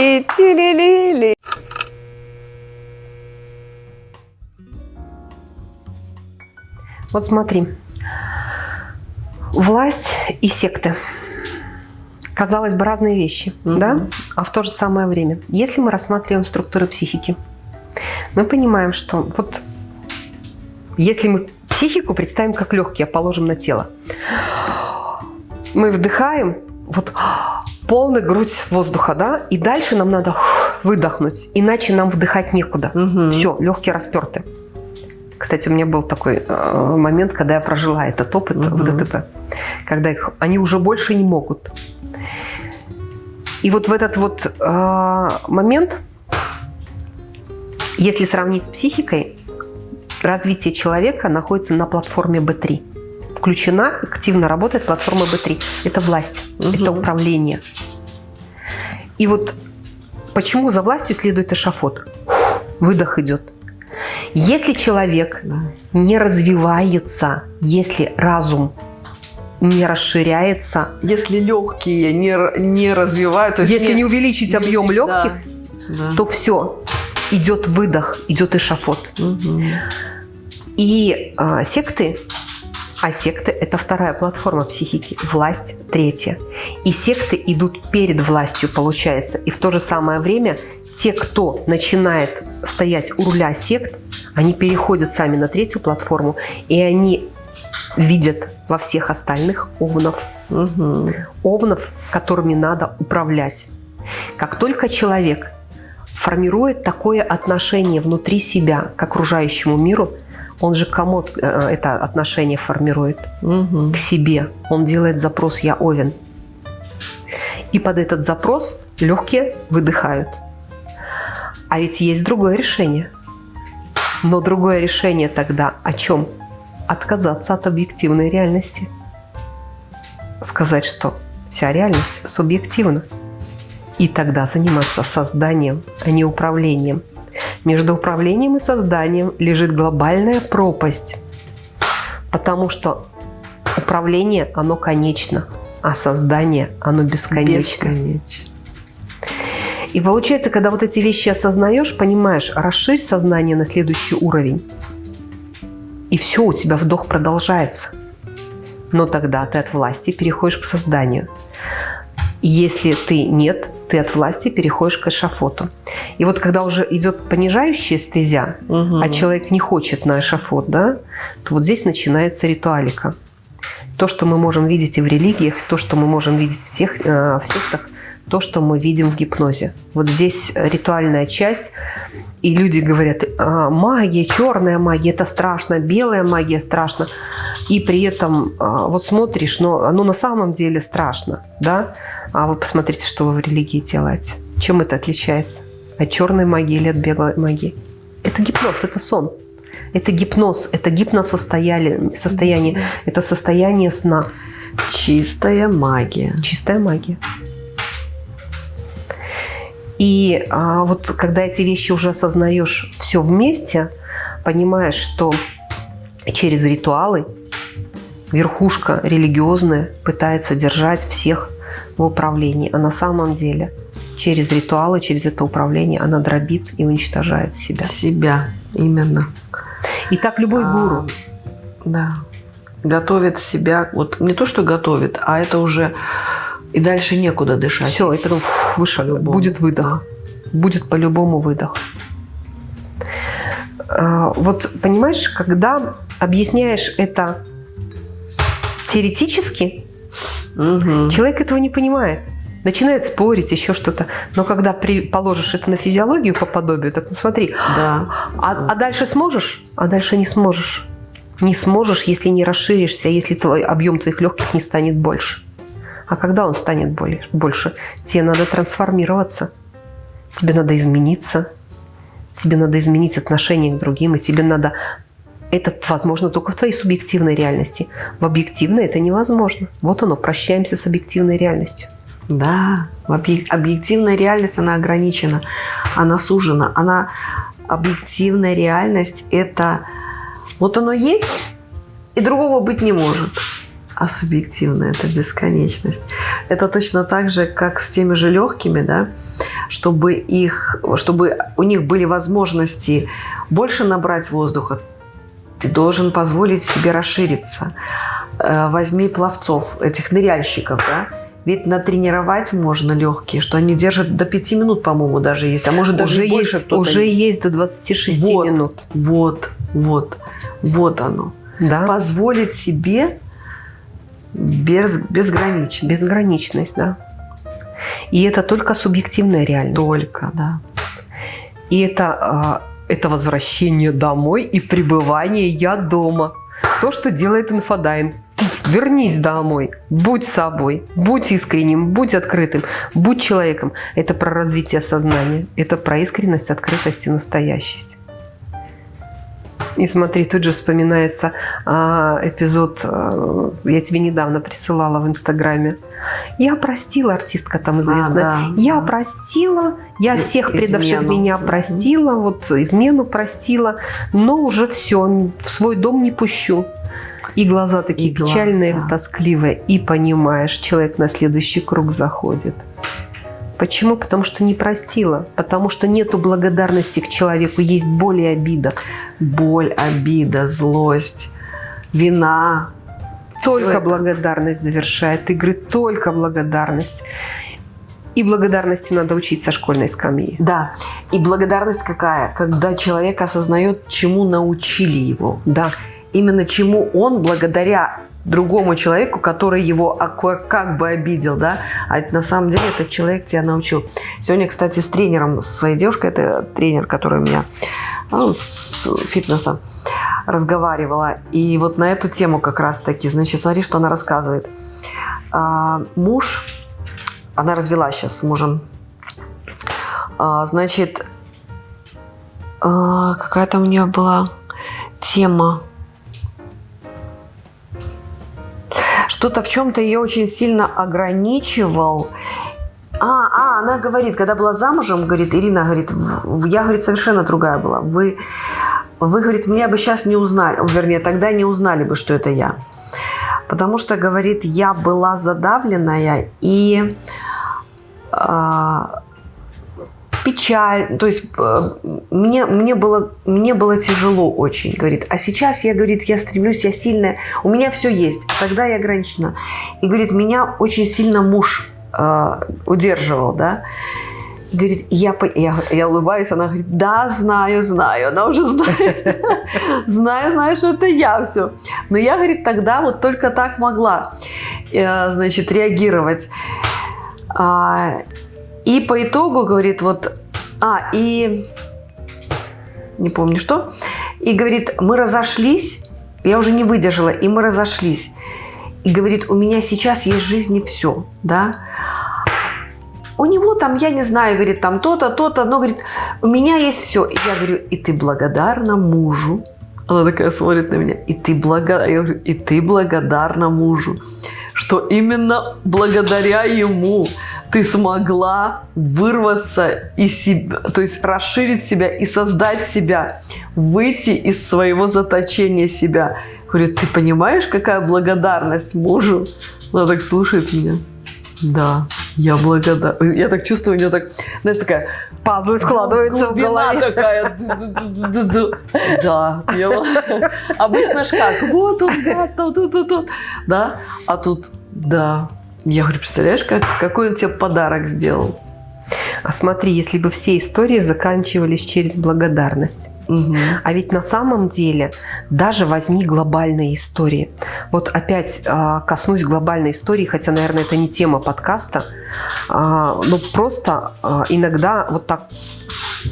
Тили-тили-ти-тили-ли-тили-ли-ли. Вот смотри. Власть и секты. Казалось бы, разные вещи, Мгм. да? А в то же самое время. Если мы рассматриваем структуры психики, мы понимаем, что вот если мы психику представим как легкие, положим на тело, мы вдыхаем, вот полная грудь воздуха, да, и дальше нам надо выдохнуть, иначе нам вдыхать некуда. Мгм. Все, легкие расперты. Кстати, у меня был такой э, момент, когда я прожила этот опыт в Мгм. ДТП, когда их, они уже больше не могут. И вот в этот вот э, момент, если сравнить с психикой, развитие человека находится на платформе B3. Включена, активно работает платформа B3. Это власть, Мгм. это управление. И вот почему за властью следует эшафот? Выдох идет. Если человек не развивается, если разум не расширяется, Если легкие не, не развивают, то есть если не увеличить объем Да. легких, Да. то все, идет выдох, идет эшафот. Мгм. И а, секты, а секты – это вторая платформа психики, власть – третья. И секты идут перед властью, получается. И в то же самое время те, кто начинает стоять у руля сект, они переходят сами на третью платформу, и они видят во всех остальных овнов. Мгм. Овнов, которыми надо управлять. Как только человек формирует такое отношение внутри себя к окружающему миру, он же кому э, это отношение формирует? Мгм. К себе. Он делает запрос «я овен». И под этот запрос легкие выдыхают. А ведь есть другое решение. Но другое решение тогда о чем? Отказаться от объективной реальности. Сказать, что вся реальность субъективна. И тогда заниматься созданием, а не управлением. Между управлением и созданием лежит глобальная пропасть. Потому что управление, оно конечно, а создание, оно бесконечно. Бесконечно. И получается, когда вот эти вещи осознаешь, понимаешь, расширь сознание на следующий уровень. И все, у тебя вдох продолжается. Но тогда ты от власти переходишь к созданию. Если ты нет, ты от власти переходишь к эшафоту. И вот когда уже идет понижающая стезя, Мгм. а человек не хочет на эшафот, да, то вот здесь начинается ритуалика. То, что мы можем видеть и в религиях, то, что мы можем видеть в, тех, э, в сектах, то, что мы видим в гипнозе. Вот здесь ритуальная часть, и люди говорят, «А, магия, черная магия, это страшно, белая магия страшно. И при этом а, вот смотришь, но оно на самом деле страшно, да? А вы посмотрите, что вы в религии делаете. Чем это отличается? От черной магии или от белой магии? Это гипноз, это сон. Это гипноз, это гипносостояние, состояние, это состояние сна. Чистая магия. Чистая магия. И а, вот когда эти вещи уже осознаешь все вместе, понимаешь, что через ритуалы верхушка религиозная пытается держать всех в управлении, а на самом деле через ритуалы, через это управление она дробит и уничтожает себя. Себя. Именно. И так любой А, гуру. Да. Готовит себя, вот не то, что готовит, а это уже и дальше некуда дышать. Все, потом фух, выше, По-любому. будет выдох. Будет по-любому выдох. А, Вот понимаешь, когда объясняешь это теоретически, Мгм. человек этого не понимает. Начинает спорить, еще что-то. Но когда при, положишь это на физиологию по подобию, так ну смотри, Да. а, а дальше сможешь? А дальше не сможешь. Не сможешь, если не расширишься, если твой объем твоих легких не станет больше. А когда он станет более, больше? Тебе надо трансформироваться. Тебе надо измениться. Тебе надо изменить отношение к другим. И тебе надо... Это возможно только в твоей субъективной реальности. В объективной это невозможно. Вот оно, прощаемся с объективной реальностью. Да, объек- объективная реальность, она ограничена, она сужена. Она, объективная реальность – это вот оно есть, и другого быть не может. а субъективное – это бесконечность. Это точно так же, как с теми же легкими, да, чтобы, их, чтобы у них были возможности больше набрать воздуха, ты должен позволить себе расшириться. Э, возьми пловцов, этих ныряльщиков, да, ведь натренировать можно легкие, что они держат до 5 минут, по-моему, даже есть. А может даже уже больше есть, Уже есть до 26 вот, минут. Вот, вот, вот оно. Да. Позволить себе без, безграничность. Безграничность, да. И это только субъективная реальность. Только, да. И это, а, это возвращение домой и пребывание «я дома». То, что делает инфодайвинг. Вернись домой, будь собой, будь искренним, будь открытым, будь человеком. Это про развитие сознания, это про искренность, открытость и настоящесть. И смотри, тут же вспоминается а, эпизод, а, я тебе недавно присылала в Инстаграме. Я простила, артистка там известная. А, да, я да. простила, я всех предавших Измену. меня простила, вот измену простила, но уже все, в свой дом не пущу. И глаза такие И глаза. печальные, тоскливые. И понимаешь, человек на следующий круг заходит. Почему? Потому что не простила. Потому что нету благодарности к человеку, есть боль и обида. Боль, обида, злость, вина. Только благодарность завершает игры, только благодарность. И благодарности надо учить со школьной скамьи. Да. И благодарность какая? Когда человек осознает, чему научили его. Да. Именно чему он благодаря другому человеку, который его как бы обидел, да, а на самом деле этот человек тебя научил. Сегодня, кстати, с тренером, с своей девушкой, это тренер, который у меня ну, фитнеса, разговаривала. И вот на эту тему как раз-таки, значит, смотри, что она рассказывает. А, муж, она развелась сейчас с мужем, А, значит, а, какая там у нее была тема, что-то в чем-то ее очень сильно ограничивал. А, а, она говорит, когда была замужем, говорит, Ирина, говорит, я, говорит, совершенно другая была. Вы, вы, говорит, меня бы сейчас не узнали, вернее, тогда не узнали бы, что это я. Потому что, говорит, я была задавленная и а, печаль, то есть э, мне, мне, было, мне было тяжело очень, говорит. А сейчас я, говорит, я стремлюсь, я сильная, у меня все есть, а тогда я ограничена. И, говорит, меня очень сильно муж э, удерживал, да. И Говорит, я, я, я улыбаюсь, она говорит, да, знаю, знаю, она уже знает, знаю, знаю, что это я все. Но я, говорит, тогда вот только так могла, э, значит, реагировать. И по итогу, говорит, вот, а, и не помню что, и говорит, мы разошлись, я уже не выдержала, и мы разошлись. И говорит, у меня сейчас есть в жизни все, да. У него там, я не знаю, говорит, там то-то, то-то, но, говорит, у меня есть все. И я говорю, и ты благодарна мужу. Она такая смотрит на меня, и ты, блага... я говорю, и ты благодарна мужу, что именно благодаря ему ты смогла вырваться из себя, то есть расширить себя и создать себя, выйти из своего заточения себя. Говорю, ты понимаешь, какая благодарность мужу? Она так слушает меня. Да, я благодарна. Я так чувствую, у нее так, знаешь, такая Пазлы складываются в глубина голове. такая. Да, обычно ж как, вот он, гад, тут, тут, тут. Да, а тут, да. Я говорю, представляешь, как, какой он тебе подарок сделал? А смотри, если бы все истории заканчивались через благодарность. Мгм. А ведь на самом деле даже возьми глобальные истории. Вот опять а, коснусь глобальной истории, хотя, наверное, это не тема подкаста, а, но просто а, иногда вот так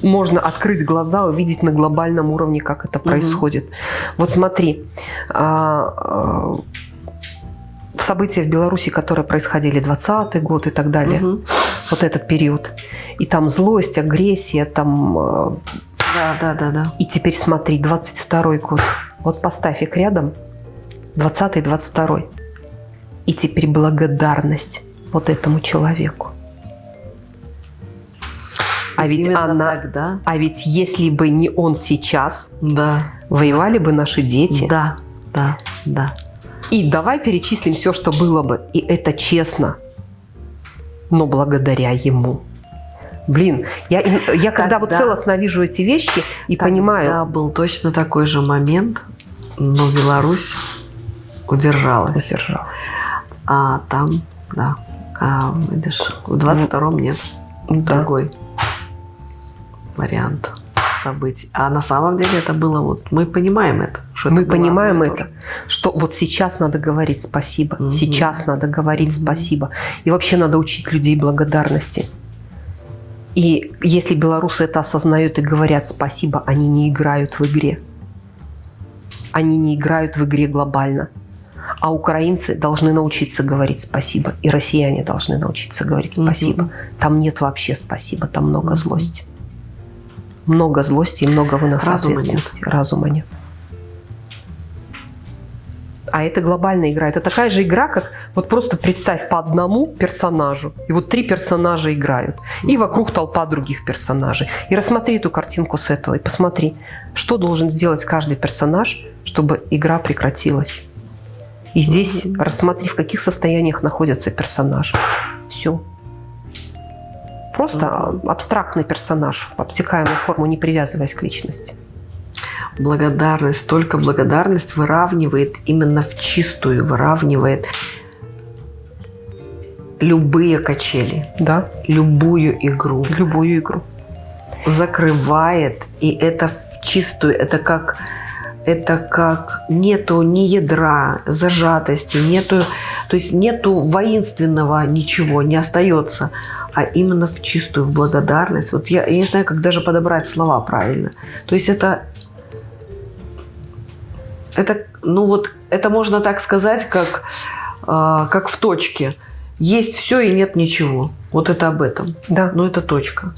можно открыть глаза, увидеть на глобальном уровне, как это происходит. Вот смотри, а, а, события в Беларуси, которые происходили 20 год и так далее, Мгм. вот этот период, и там злость, агрессия, там э, Да, да, да, да. и теперь смотри, 22 год. Вот поставь их рядом. 20 22 И теперь благодарность вот этому человеку. А ведь Именно она... так, да? А ведь если бы не он сейчас, Да, воевали бы наши дети. да, да, да. И давай перечислим все, что было бы. И это честно. Но благодаря ему. Блин, я, я когда, когда вот целостно вижу эти вещи и понимаю... Да, был точно такой же момент, но Беларусь удержалась. Удержалась. А там, да, а, видишь, в 22-м нет. Да. Другой вариант событий. А на самом деле это было вот, мы понимаем это. Что мы это понимаем это, тоже. что вот сейчас надо говорить спасибо, угу. сейчас надо говорить угу. спасибо. И вообще надо учить людей благодарности. И если белорусы это осознают и говорят спасибо, они не играют в игре. Они не играют в игре глобально. А украинцы должны научиться говорить спасибо. И россияне должны научиться говорить спасибо. Угу. Там нет вообще спасибо, там много угу. злости много злости и много выноса Разума ответственности. Нет. Разума нет. А это глобальная игра. Это такая же игра, как вот просто представь по одному персонажу. И вот три персонажа играют. И вокруг толпа других персонажей. И рассмотри эту картинку с этого. И посмотри, что должен сделать каждый персонаж, чтобы игра прекратилась. И здесь рассмотри, в каких состояниях находятся персонажи. Все. Просто абстрактный персонаж обтекаемую форму, не привязываясь к личности. Благодарность, только благодарность выравнивает именно в чистую, выравнивает любые качели. Да. Любую игру. Любую игру. Закрывает, и это в чистую, это как это как нету ни ядра, зажатости, нету, то есть нету воинственного ничего, не остается а именно в чистую в благодарность. Вот я, я не знаю, как даже подобрать слова правильно. То есть это, это, ну вот, это можно так сказать, как, э, как в точке. Есть все и нет ничего. Вот это об этом. Да. Но это точка.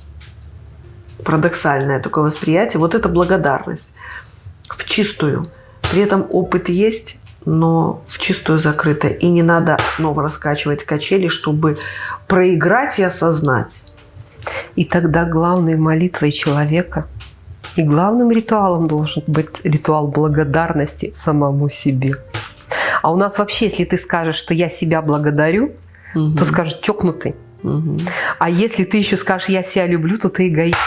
Парадоксальное такое восприятие. Вот это благодарность. В чистую. При этом опыт есть, но в чистую закрыто. И не надо снова раскачивать качели, чтобы проиграть и осознать. И тогда главной молитвой человека и главным ритуалом должен быть ритуал благодарности самому себе. А у нас вообще, если ты скажешь, что я себя благодарю, угу. то скажешь чокнутый. Угу. А если ты еще скажешь, я себя люблю, то ты эгоист.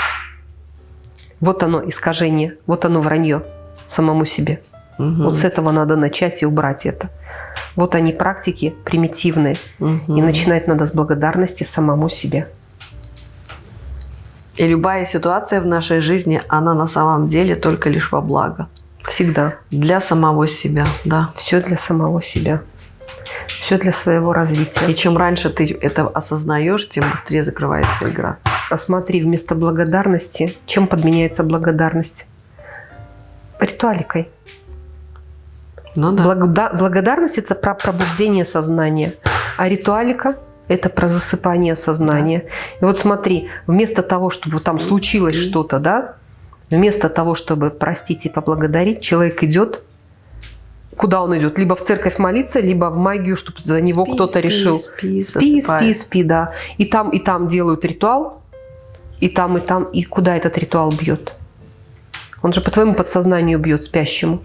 Вот оно искажение, вот оно вранье самому себе. Угу. Вот с этого надо начать и убрать это. Вот они практики примитивные. Угу. И начинать надо с благодарности самому себе. И любая ситуация в нашей жизни, она на самом деле только лишь во благо. Всегда. Для самого себя, да. Все для самого себя. Все для своего развития. И чем раньше ты это осознаешь, тем быстрее закрывается игра. А смотри, вместо благодарности, чем подменяется благодарность? Ритуаликой. Ну, да. Благода благодарность – это про пробуждение сознания, а ритуалика – это про засыпание сознания. И вот смотри, вместо того, чтобы там случилось что-то, да, вместо того, чтобы простить и поблагодарить, человек идет Куда он идет? Либо в церковь молиться, либо в магию, чтобы за него кто-то решил. Спи, спи, спи, спи, да. И там, и там делают ритуал, и там, и там. И куда этот ритуал бьет? Он же по твоему подсознанию бьет спящему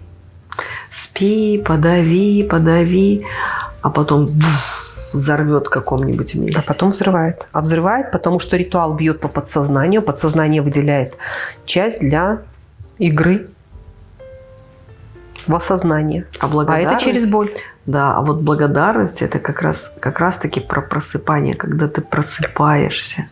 спи, подави, подави, а потом взорвет в каком-нибудь месте. А потом взрывает. А взрывает, потому что ритуал бьет по подсознанию, подсознание выделяет часть для игры в осознание. А, а это через боль. Да, а вот благодарность это как раз, как раз про просыпание, когда ты просыпаешься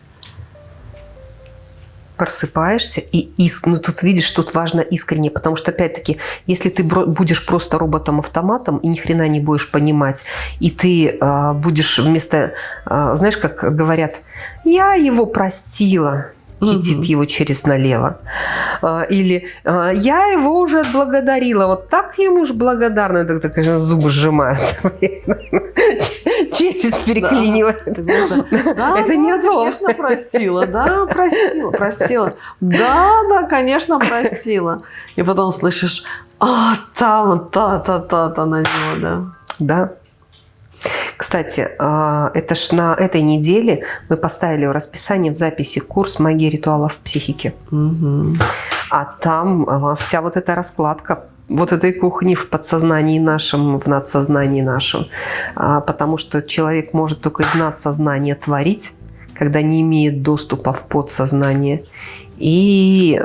просыпаешься и иск... ну тут видишь, тут важно искренне, потому что опять-таки, если ты будешь просто роботом-автоматом и ни хрена не будешь понимать, и ты э, будешь вместо, э, знаешь, как говорят, я его простила, китит угу. его через налево. А, или а, я его уже отблагодарила. Вот так ему же благодарна. Так, так конечно, зубы сжимают. Челюсть переклинивает. Это не то. конечно, простила. Да, простила. Простила. Да, да, конечно, простила. И потом слышишь, а, там, та-та-та-та на него, да. Да. Кстати, а, это ж на этой неделе мы поставили в расписание в записи курс магии ритуалов в психике. Угу. А там а, вся вот эта раскладка вот этой кухни в подсознании нашем, в надсознании нашем. А, потому что человек может только из надсознания творить, когда не имеет доступа в подсознание. И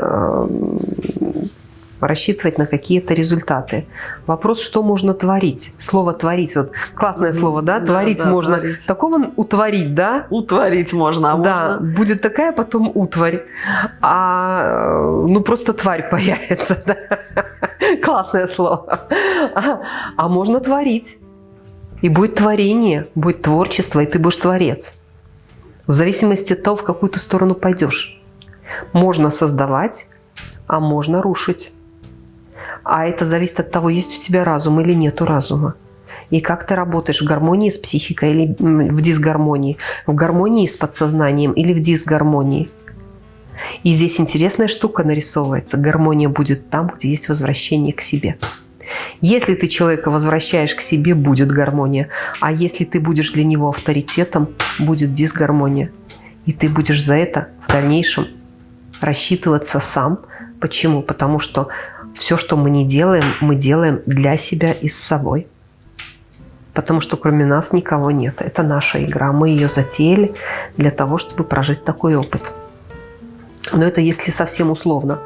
рассчитывать на какие-то результаты. Вопрос, что можно творить? Слово «творить», вот классное слово, да? Да, творить да, можно. творить. Такого утворить, да? Утворить можно, а да, можно- будет такая потом утварь, а ну просто тварь появится. да. Классное слово. А, а можно творить. И будет творение, будет творчество, и ты будешь творец. В зависимости от того, в какую ты сторону пойдешь. Можно создавать, а можно рушить. А это зависит от того, есть у тебя разум или нету разума. И как ты работаешь в гармонии с психикой или в дисгармонии, в гармонии с подсознанием или в дисгармонии. И здесь интересная штука нарисовывается. Гармония будет там, где есть возвращение к себе. Если ты человека возвращаешь к себе, будет гармония. А если ты будешь для него авторитетом, будет дисгармония. И ты будешь за это в дальнейшем рассчитываться сам. Почему? Потому что все, что мы не делаем, мы делаем для себя и с собой. Потому что кроме нас никого нет. Это наша игра. Мы ее затеяли для того, чтобы прожить такой опыт. Но это если совсем условно.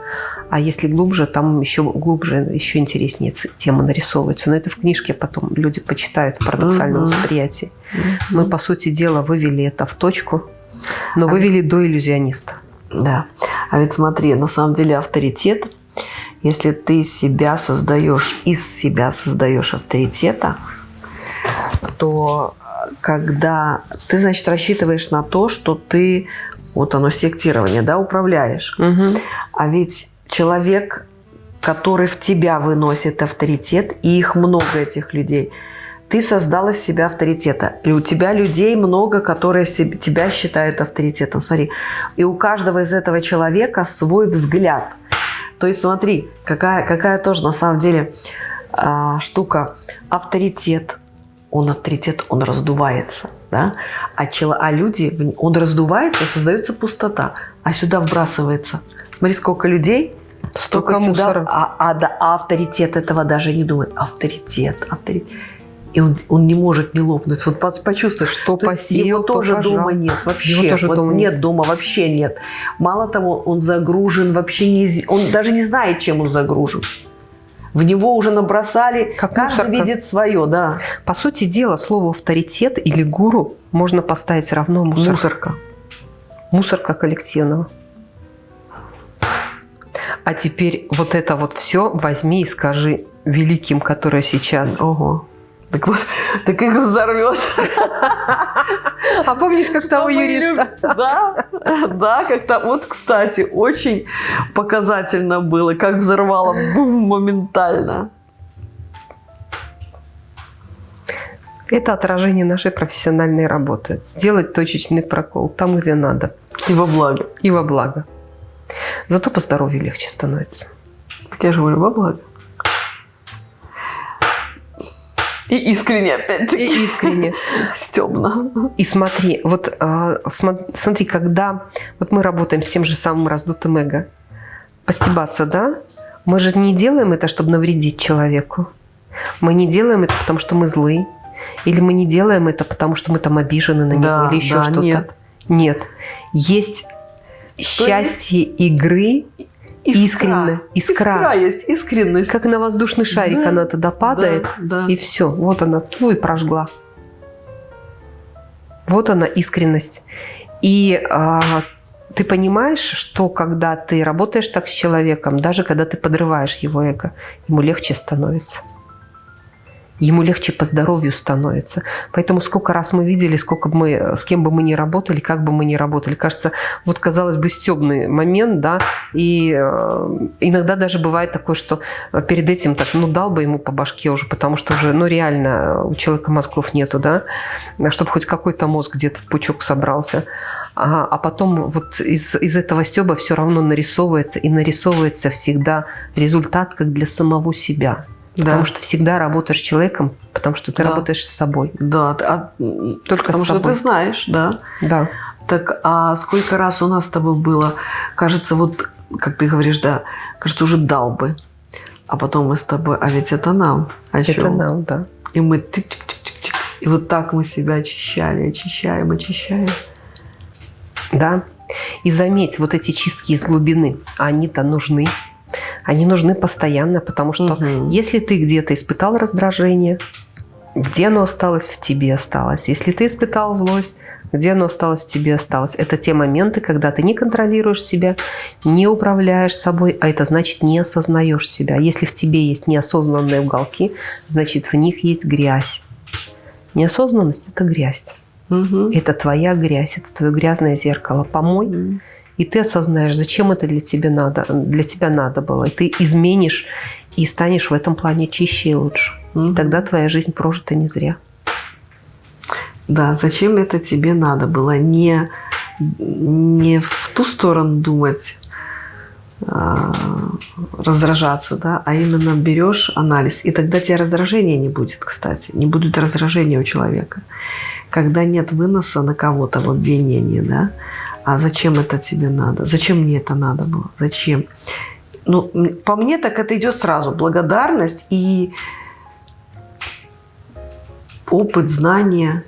А если глубже, там еще глубже, еще интереснее тема нарисовывается. Но это в книжке потом люди почитают в парадоксальном Мгм. восприятии. Мы, по сути дела, вывели это в точку, но А вывели до иллюзиониста. Да. А ведь смотри, на самом деле авторитет, если ты себя создаешь, из себя создаешь авторитета, то э, когда ты, значит, рассчитываешь на то, что ты, вот оно сектирование, да, управляешь. А ведь человек, который в тебя выносит авторитет, и их много, этих людей, ты создал из себя авторитета. И у тебя людей много, которые тебя считают авторитетом. Смотри, и у каждого из этого человека свой взгляд. То есть смотри, какая, какая тоже на самом деле а, штука. Авторитет. Он авторитет, он раздувается. Да? А, чело- а люди, он раздувается, создается пустота. А сюда вбрасывается. Смотри, сколько людей, Столько сюда, мусора. а, а да, а авторитет этого даже не думает. Авторитет, авторитет. И он, он не может не лопнуть. Вот по- почувствуй, Что то посеял, его то тоже пожал. дома нет вообще. Его тоже Вот дома нет нет. дома вообще нет. Мало того, он загружен вообще не, он даже не знает, чем он загружен. В него уже набросали, Как каждый мусорка. видит свое, да. По сути дела, слово авторитет или гуру можно поставить равно мусорка. Мусорка. Мусорка коллективного. А теперь вот это вот все возьми и скажи великим, которые сейчас. Ого. Так вот, так их взорвет. А помнишь, как того юриста? Да, да, как-то, вот, кстати, очень показательно было, как взорвало бум, моментально. Это отражение нашей профессиональной работы. Сделать точечный прокол там, где надо. И во благо. И во благо. Зато по здоровью легче становится. Так я же говорю, во благо. И искренне, И опять-таки, искренне. стебно. И смотри, вот а, смо- смотри, когда вот мы работаем с тем же самым раздутым эго, постебаться, да, мы же не делаем это, чтобы навредить человеку. Мы не делаем это, потому что мы злы. Или мы не делаем это, потому что мы там обижены на него Да, или еще да, что-то. нет. Нет. Есть счастье игры, Искренне, искра. Искра есть, искренность. как на воздушный шарик Да, она тогда падает, Да, да. и все. Вот она, и прожгла. Вот она, искренность. И а, ты понимаешь, что когда ты работаешь так с человеком, даже когда ты подрываешь его эго, ему легче становится. Ему легче по здоровью становится. Поэтому сколько раз мы видели, сколько бы мы, с кем бы мы ни работали, как бы мы ни работали. Кажется, вот казалось бы стебный момент, да, и э, иногда даже бывает такое, что перед этим так, ну, дал бы ему по башке уже, потому что уже, ну, реально у человека мозгов нету, да, чтобы хоть какой-то мозг где-то в пучок собрался. А, а потом вот из, из этого стеба все равно нарисовывается, и нарисовывается всегда результат как для самого себя. Да. Потому что всегда работаешь с человеком, потому что ты Да. работаешь с собой. Да, а, Только потому с что собой. ты знаешь, да. Да. Так, а сколько раз у нас с тобой было, кажется, вот, как ты говоришь, да, кажется, уже дал бы. А потом мы с тобой, а ведь это нам. О Это чем? нам, да. И мы тик-тик-тик-тик-тик. И вот так мы себя очищали, очищаем, очищаем. Да. И заметь, вот эти чистки из глубины, они-то нужны. Они нужны постоянно, потому что Мгм. если ты где-то испытал раздражение, где оно осталось, в тебе осталось. Если ты испытал злость, где оно осталось, в тебе осталось. Это те моменты, когда ты не контролируешь себя, не управляешь собой, а это значит не осознаешь себя. Если в тебе есть неосознанные уголки, значит в них есть грязь. Неосознанность – это грязь. Мгм. Это твоя грязь, это твое грязное зеркало. Помой, Мгм. И ты осознаешь, зачем это для тебя надо, для тебя надо было. И ты изменишь и станешь в этом плане чище и лучше. Мгм. Тогда твоя жизнь прожита не зря. Да, зачем это тебе надо было? Не, не в ту сторону думать, а, раздражаться, да, а именно берешь анализ. И тогда тебе раздражения не будет, кстати. Не будет раздражения у человека. Когда нет выноса на кого-то в обвинении, да, а зачем это тебе надо? Зачем мне это надо было? Зачем? Ну, по мне так это идет сразу. Благодарность и опыт, знания.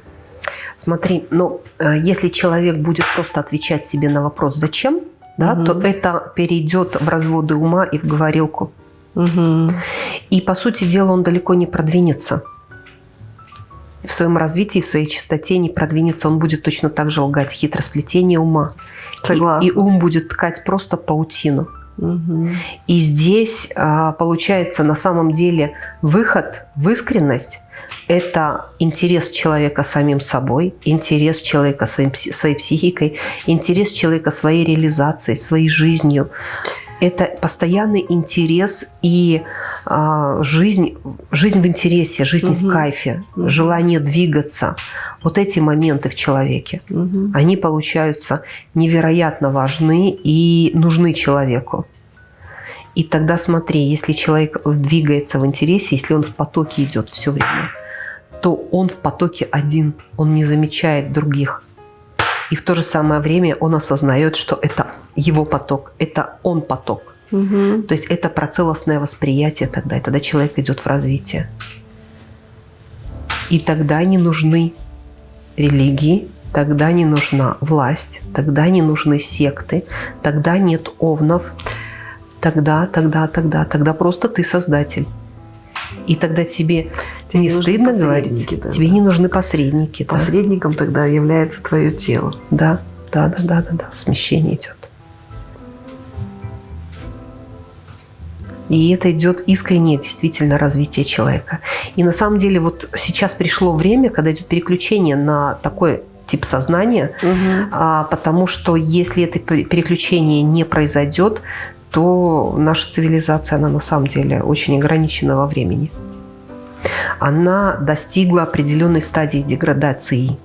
Смотри, ну, э, если человек будет просто отвечать себе на вопрос «зачем?», да, Мгм. то это перейдет в разводы ума и в говорилку. Мгм. И, по сути дела, он далеко не продвинется. В своем развитии, в своей чистоте не продвинется. Он будет точно так же лгать хитросплетение ума. И- Согласна. И, ум будет ткать просто паутину. И здесь а, получается на самом деле выход в искренность – это интерес человека самим собой, интерес человека своим, своей психикой, интерес человека своей реализацией, своей жизнью. Это постоянный интерес и а, жизнь, жизнь в интересе, жизнь в Мгм. кайфе, Мгм. желание двигаться. Вот эти моменты в человеке Мгм. они получаются невероятно важны и нужны человеку. И тогда смотри, если человек двигается в интересе, если он в потоке идет все время, то он в потоке один, он не замечает других. И в то же самое время он осознает, что это его поток, это он поток. Мгм. То есть это про целостное восприятие тогда, и тогда человек идет в развитие. И тогда не нужны религии, тогда не нужна власть, тогда не нужны секты, тогда нет овнов, тогда, тогда, тогда, тогда просто ты создатель. И тогда тебе Тебе не стыдно говорить, да. тебе не нужны посредники. да. Посредником тогда является твое тело. Да, да, да, да, да, да. Смещение идет. И это идет искреннее действительно развитие человека. И на самом деле вот сейчас пришло время, когда идет переключение на такой тип сознания, а, потому что если это пе- переключение не произойдет, то наша цивилизация, она на самом деле очень ограничена во времени. Она достигла определенной стадии деградации.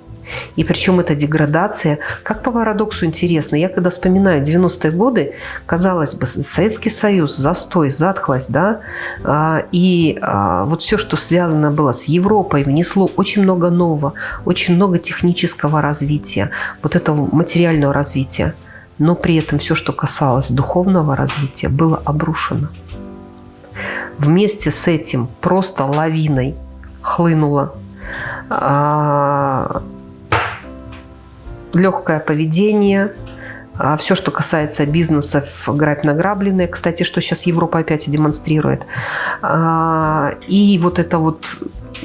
И причем эта деградация, как по парадоксу интересно, я когда вспоминаю 90-е годы, казалось бы, Советский Союз, застой, затхлость, да, а, и а, вот все, что связано было с Европой, внесло очень много нового, очень много технического развития, вот этого материального развития. Но при этом все, что касалось духовного развития, было обрушено. Вместе с этим просто лавиной хлынуло а, легкое поведение, все, что касается бизнесов, грабь награбленное, кстати, что сейчас Европа опять и демонстрирует. А, И вот это вот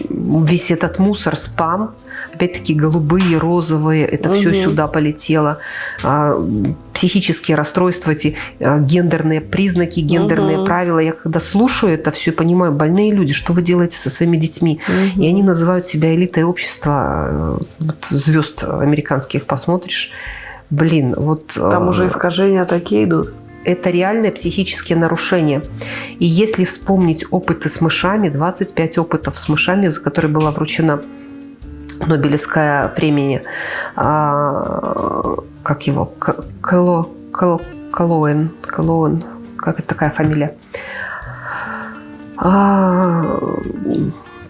весь этот мусор, спам, опять-таки голубые, розовые, это все Мгм. сюда полетело. А, Психические расстройства, эти а, гендерные признаки, гендерные Мгм. правила. Я когда слушаю это все, понимаю, больные люди, что вы делаете со своими детьми? И они называют себя элитой общества. э, Вот звезд американских посмотришь. Блин, вот... Там э, уже искажения такие идут. это реальные психические нарушения. И если вспомнить опыты с мышами, 25 опытов с мышами, за которые была вручена Нобелевская премия, а, как его, К- Кало, Кал- Калоэн, Калоэн, как это такая фамилия? А,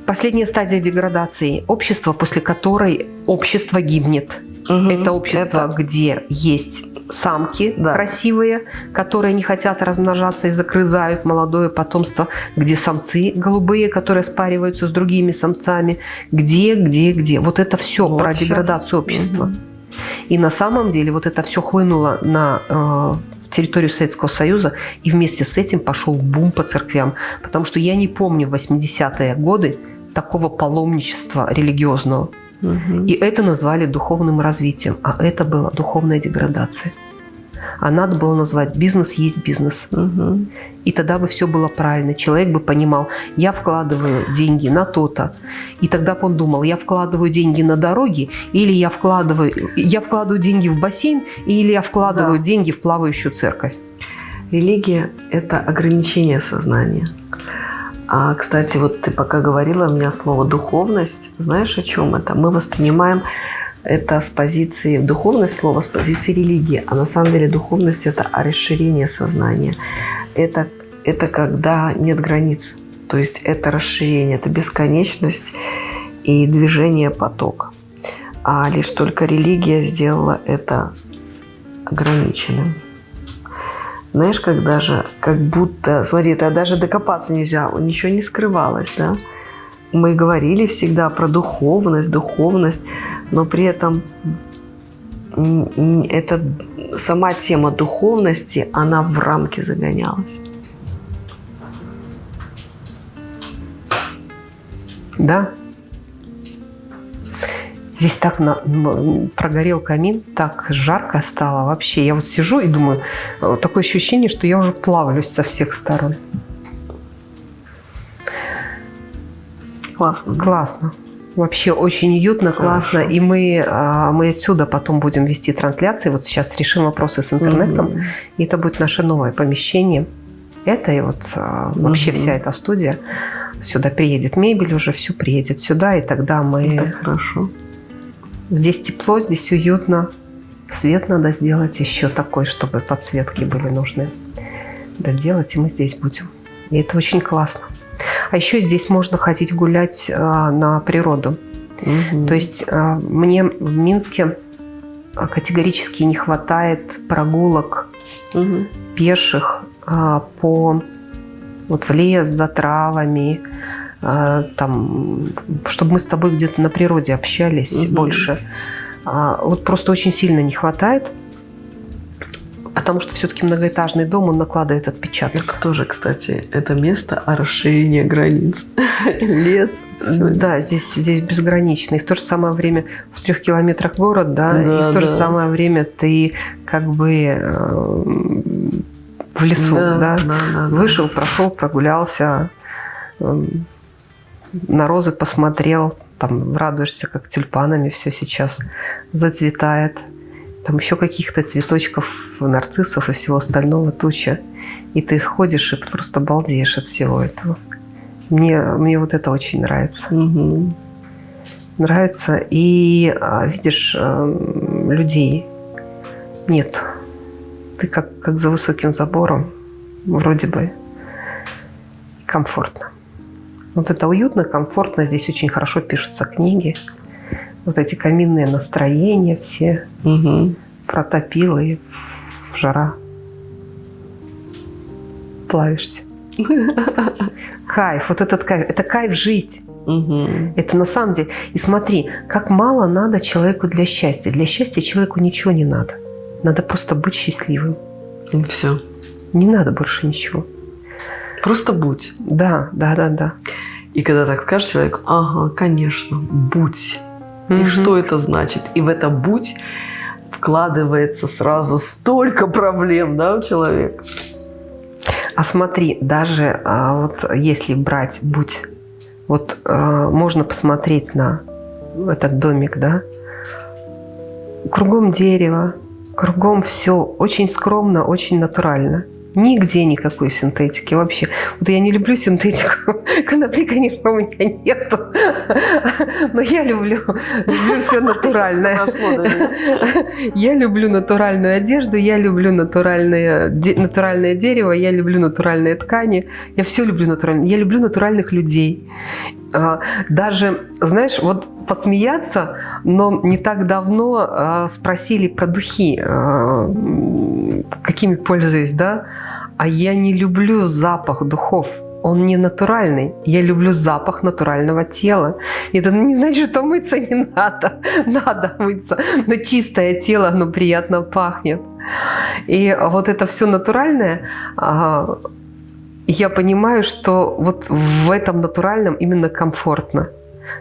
Последняя стадия деградации. Общество, после которой общество гибнет. Мгм. Это общество, Это- где есть самки Да. красивые, которые не хотят размножаться и загрызают молодое потомство, где самцы голубые, которые спариваются с другими самцами, где, где, где. Вот это все Вот про щас. деградацию общества. Мгм. И на самом деле вот это все хлынуло на э, территорию Советского Союза, и вместе с этим пошел бум по церквям. Потому что я не помню в 80-е годы такого паломничества религиозного. И это назвали духовным развитием, а это была духовная деградация. А надо было назвать бизнес есть бизнес. Мгм. И тогда бы все было правильно. Человек бы понимал, я вкладываю деньги на то-то. И тогда бы он думал, я вкладываю деньги на дороги, или я вкладываю, я вкладываю деньги в бассейн, или я вкладываю Да. деньги в плавающую церковь. Религия – это ограничение сознания. А, кстати, вот ты пока говорила, у меня слово «духовность». Знаешь, о чем это? Мы воспринимаем это с позиции, духовность слово с позиции религии, а на самом деле духовность – это расширение сознания. Это, это когда нет границ. То есть это расширение, это бесконечность и движение поток. А лишь только религия сделала это ограниченным. Знаешь, как даже, как будто, смотри, это даже докопаться нельзя, ничего не скрывалось, да. Мы говорили всегда про духовность, духовность, но при этом эта сама тема духовности, она в рамки загонялась. Да. Здесь так на- прогорел камин, так жарко стало вообще. Я вот сижу и думаю, э, такое ощущение, что я уже плавлюсь со всех сторон. Классно. Классно. Вообще очень уютно, классно. Хорошо. И мы, а, мы отсюда потом будем вести трансляции. Вот сейчас решим вопросы с интернетом. Мгм. И это будет наше новое помещение. Это и вот а, вообще Мгм. вся эта студия. Сюда приедет мебель уже, все приедет сюда. И тогда мы... Это хорошо. Здесь тепло, здесь уютно. Свет надо сделать еще такой, чтобы подсветки были нужны. Доделать, и мы здесь будем. И это очень классно. А еще здесь можно ходить гулять а, на природу. Мгм. То есть а, мне в Минске а, категорически не хватает прогулок Мгм. пеших а, по вот в лес за травами, там, чтобы мы с тобой где-то на природе общались Мгм. больше. А, вот просто очень сильно не хватает, потому что все-таки многоэтажный дом, он накладывает отпечаток. Это тоже, кстати, это место о расширении границ. Лес. Да, здесь, здесь безгранично. И в то же самое время в трех километрах город, да, Да, и в то же да. самое время ты как бы э, в лесу, да, да, да, да. вышел, прошел, прогулялся, эм, на розы посмотрел, там радуешься, как тюльпанами все сейчас зацветает. Там еще каких-то цветочков, нарциссов и всего остального туча. И ты ходишь и просто балдеешь от всего этого. Мне, мне вот это очень нравится. Мгм. Нравится. И а, видишь, эм, людей нет. Ты как, как за высоким забором. Вроде бы комфортно. Вот это уютно, комфортно. Здесь очень хорошо пишутся книги. Вот эти каминные настроения все Мгм. протопило и жара. Плавишься. Кайф, вот этот кайф. Это кайф жить. Мгм. Это на самом деле. И смотри, как мало надо человеку для счастья. Для счастья человеку ничего не надо. Надо просто быть счастливым. Все. Не надо больше ничего. Просто будь. Да, да, да, да. И когда так скажешь человеку, ага, конечно, будь. И Мгм. что это значит? И в это будь вкладывается сразу столько проблем, да, у человека. А смотри, даже а, вот если брать будь, вот а, можно посмотреть на этот домик, да, кругом дерево, кругом все очень скромно, очень натурально. Нигде никакой синтетики вообще. Вот я не люблю синтетику. Конопли, конечно, у меня нету. Но я люблю, люблю все натуральное. Я люблю натуральную одежду, я люблю натуральное, натуральное дерево, я люблю натуральные ткани. Я все люблю натурально. Я люблю натуральных людей. А, даже, знаешь, вот посмеяться, но не так давно а, спросили про духи, а, какими пользуюсь, да? А я не люблю запах духов. Он не натуральный. Я люблю запах натурального тела. Это не значит, что мыться не надо. Надо мыться. Но чистое тело, оно приятно пахнет. И вот это все натуральное, я понимаю, что вот в этом натуральном именно комфортно.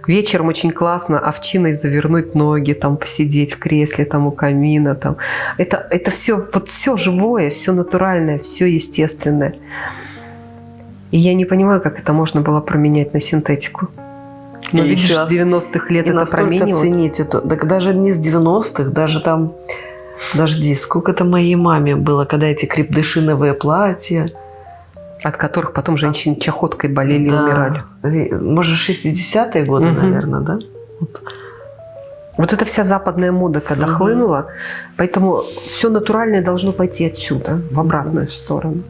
Вечером очень классно овчиной завернуть ноги, там посидеть в кресле, там у камина. Там. Это, это все, вот все живое, все натуральное, все естественное. И я не понимаю, как это можно было променять на синтетику. Но и видишь, с 90-х лет и это променилось. ценить это. Так даже не с 90-х, даже там, дожди, сколько это моей маме было, когда эти крепдышиновые платья. От которых потом женщины чахоткой болели да. и умирали. Может, 60-е годы, угу. наверное, да? Вот. Вот эта вся западная мода, когда угу. хлынула, поэтому все натуральное должно пойти отсюда, в обратную сторону.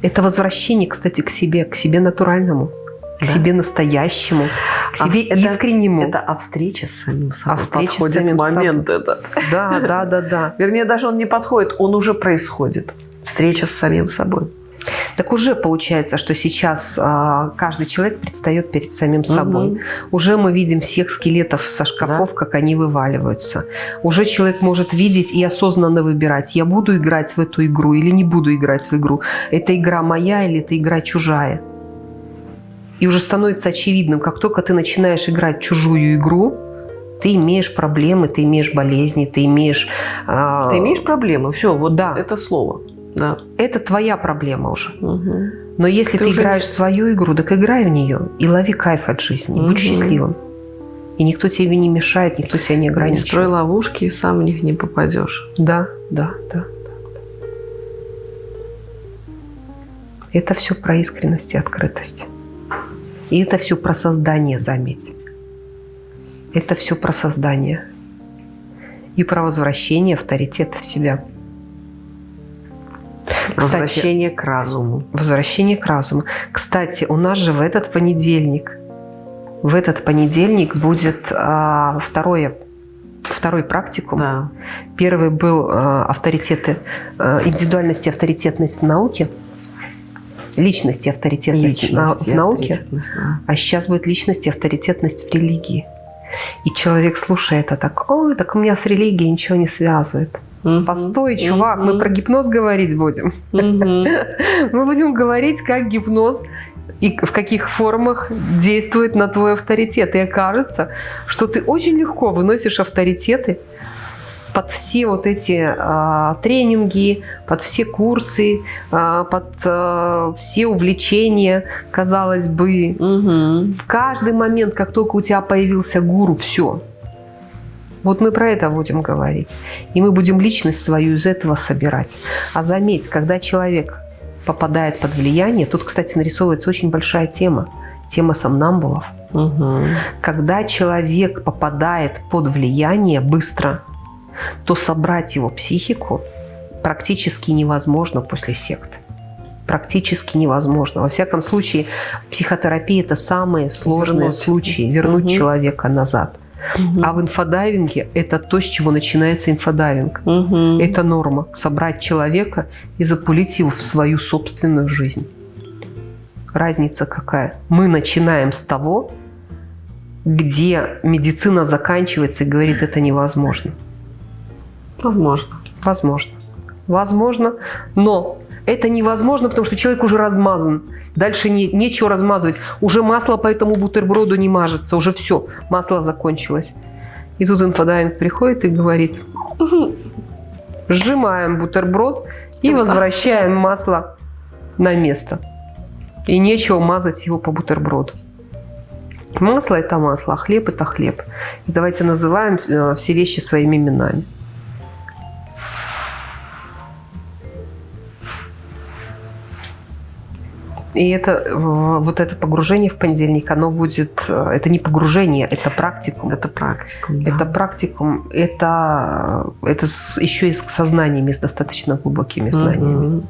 Это возвращение, кстати, к себе, к себе натуральному, к да. себе настоящему, к а себе а искреннему. Это, это о встрече с самим собой. О встрече подходит с самим момент собой. этот. Да, да, да, да. Вернее, даже он не подходит, он уже происходит. Встреча с самим собой. Так уже получается, что сейчас а, каждый человек предстает перед самим собой. Угу. Уже мы видим всех скелетов со шкафов, да. как они вываливаются. Уже человек может видеть и осознанно выбирать, я буду играть в эту игру или не буду играть в игру. Это игра моя или это игра чужая. И уже становится очевидным, как только ты начинаешь играть чужую игру, ты имеешь проблемы, ты имеешь болезни, ты имеешь... Э... Ты имеешь проблемы, все, вот да. это слово. Да. Это твоя проблема уже. Угу. Но если ты, ты играешь в свою игру, так играй в нее и лови кайф от жизни. Угу. Будь счастливым. И никто тебе не мешает, никто тебя не ограничивает. Не строй ловушки, и сам в них не попадешь. Да, да, да. Это все про искренность и открытость. И это все про создание, заметь. Это все про создание. И про возвращение авторитета в себя. Возвращение к разуму. Возвращение к разуму. Кстати, у нас же в этот понедельник, в этот понедельник будет а, второе второй практикум. Да. Первый был а, авторитеты, а, индивидуальность и авторитетность в науке. Личность и авторитетность личность в науке. А сейчас будет личность и авторитетность в религии. И человек слушает это так, ой, так у меня с религией ничего не связывает. Угу. Постой, чувак, угу. мы про гипноз говорить будем. Угу. мы будем говорить, как гипноз и в каких формах действует на твой авторитет. И окажется, что ты очень легко выносишь авторитеты под все вот эти а, тренинги, под все курсы, а, под а, все увлечения, казалось бы. Угу. В каждый момент, как только у тебя появился гуру, все, вот мы про это будем говорить. И мы будем личность свою из этого собирать. А заметь, когда человек попадает под влияние, тут, кстати, нарисовывается очень большая тема. Тема сомнамбулов. Угу. Когда человек попадает под влияние быстро, то собрать его психику практически невозможно после секты. Практически невозможно. Во всяком случае, в психотерапии это самые сложные вернуть. случаи. Вернуть угу. человека назад. Угу. А в инфодайвинге это то, с чего начинается инфодайвинг. Угу. Это норма. Собрать человека и запулить его в свою собственную жизнь. Разница какая? Мы начинаем с того, где медицина заканчивается и говорит, это невозможно. Возможно. Возможно. Возможно, но это невозможно, потому что человек уже размазан. Дальше не, нечего размазывать. Уже масло по этому бутерброду не мажется. Уже все, масло закончилось. И тут инфодайвинг приходит и говорит, сжимаем бутерброд и возвращаем масло на место. И нечего мазать его по бутерброду. Масло – это масло, а хлеб – это хлеб. И давайте называем э, все вещи своими именами. И это, э, вот это погружение в понедельник, оно будет, э, это не погружение, это практикум. Это практикум, да. Это практикум, это, это еще и с сознаниями, с достаточно глубокими знаниями. Угу.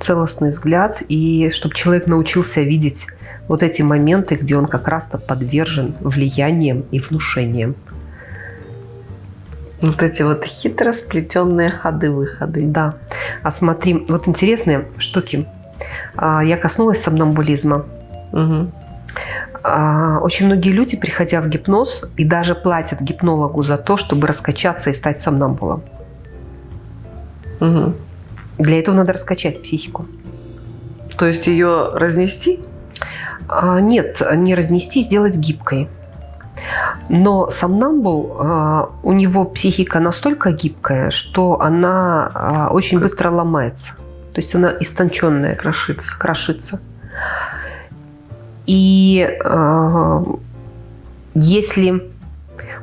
Целостный взгляд, и чтобы человек научился видеть вот эти моменты, где он как раз-то подвержен влияниям и внушениям. Вот эти вот хитро сплетенные ходы-выходы. Да. А смотри, вот интересные штуки. А, я коснулась сомнамбулизма. Угу. Очень многие люди, приходя в гипноз, и даже платят гипнологу за то, чтобы раскачаться и стать сомнамбулом. Угу. Для этого надо раскачать психику. То есть ее разнести? А, нет, не разнести, сделать гибкой. Но сомнамбул, а, у него психика настолько гибкая, что она а, очень как? быстро ломается. То есть она истонченная. Крошится. Крошится. И э, если...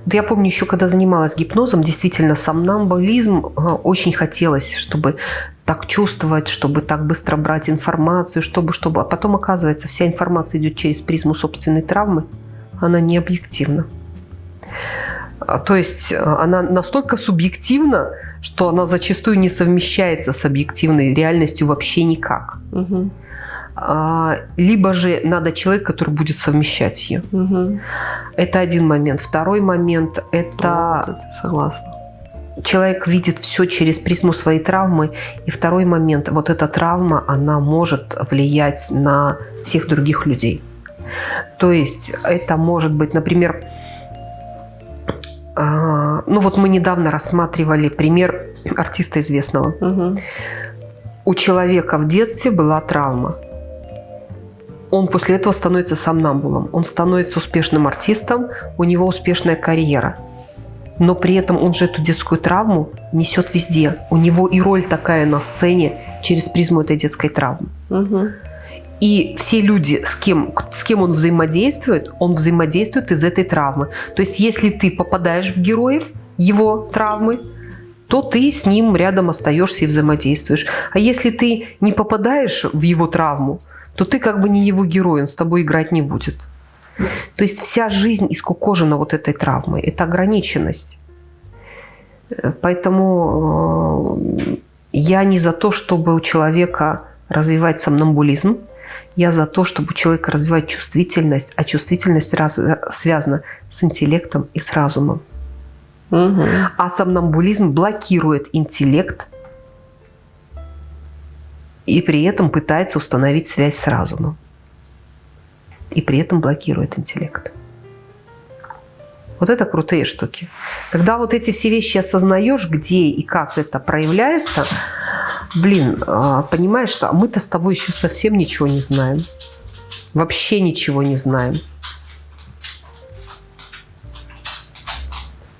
Вот я помню еще, когда занималась гипнозом, действительно, сомнамбулизм э, очень хотелось, чтобы так чувствовать, чтобы так быстро брать информацию, чтобы, чтобы... А потом, оказывается, вся информация идет через призму собственной травмы. Она не объективна. А, то есть э, она настолько субъективна, что она зачастую не совмещается с объективной реальностью вообще никак. Угу. Либо же надо человек, который будет совмещать ее. Угу. Это один момент. Второй момент – это… Вот, согласна. Человек видит все через призму своей травмы. И второй момент – вот эта травма, она может влиять на всех других людей. То есть это может быть, например, ну вот мы недавно рассматривали пример артиста известного. Угу. У человека в детстве была травма. Он после этого становится сомнамбулом. Он становится успешным артистом, у него успешная карьера. Но при этом он же эту детскую травму несет везде. У него и роль такая на сцене через призму этой детской травмы. Угу. И все люди, с кем, с кем он взаимодействует, он взаимодействует из этой травмы. То есть если ты попадаешь в героев его травмы, то ты с ним рядом остаешься и взаимодействуешь. А если ты не попадаешь в его травму, то ты как бы не его герой, он с тобой играть не будет. То есть вся жизнь искукожена вот этой травмой. Это ограниченность. Поэтому э, я не за то, чтобы у человека развивать сомнамбулизм. Я за то, чтобы у человека развивать чувствительность, а чувствительность раз, связана с интеллектом и с разумом. Угу. А сомнамбулизм блокирует интеллект и при этом пытается установить связь с разумом. И при этом блокирует интеллект. Вот это крутые штуки. Когда вот эти все вещи осознаешь, где и как это проявляется, блин, а, понимаешь, что мы-то с тобой еще совсем ничего не знаем. Вообще ничего не знаем.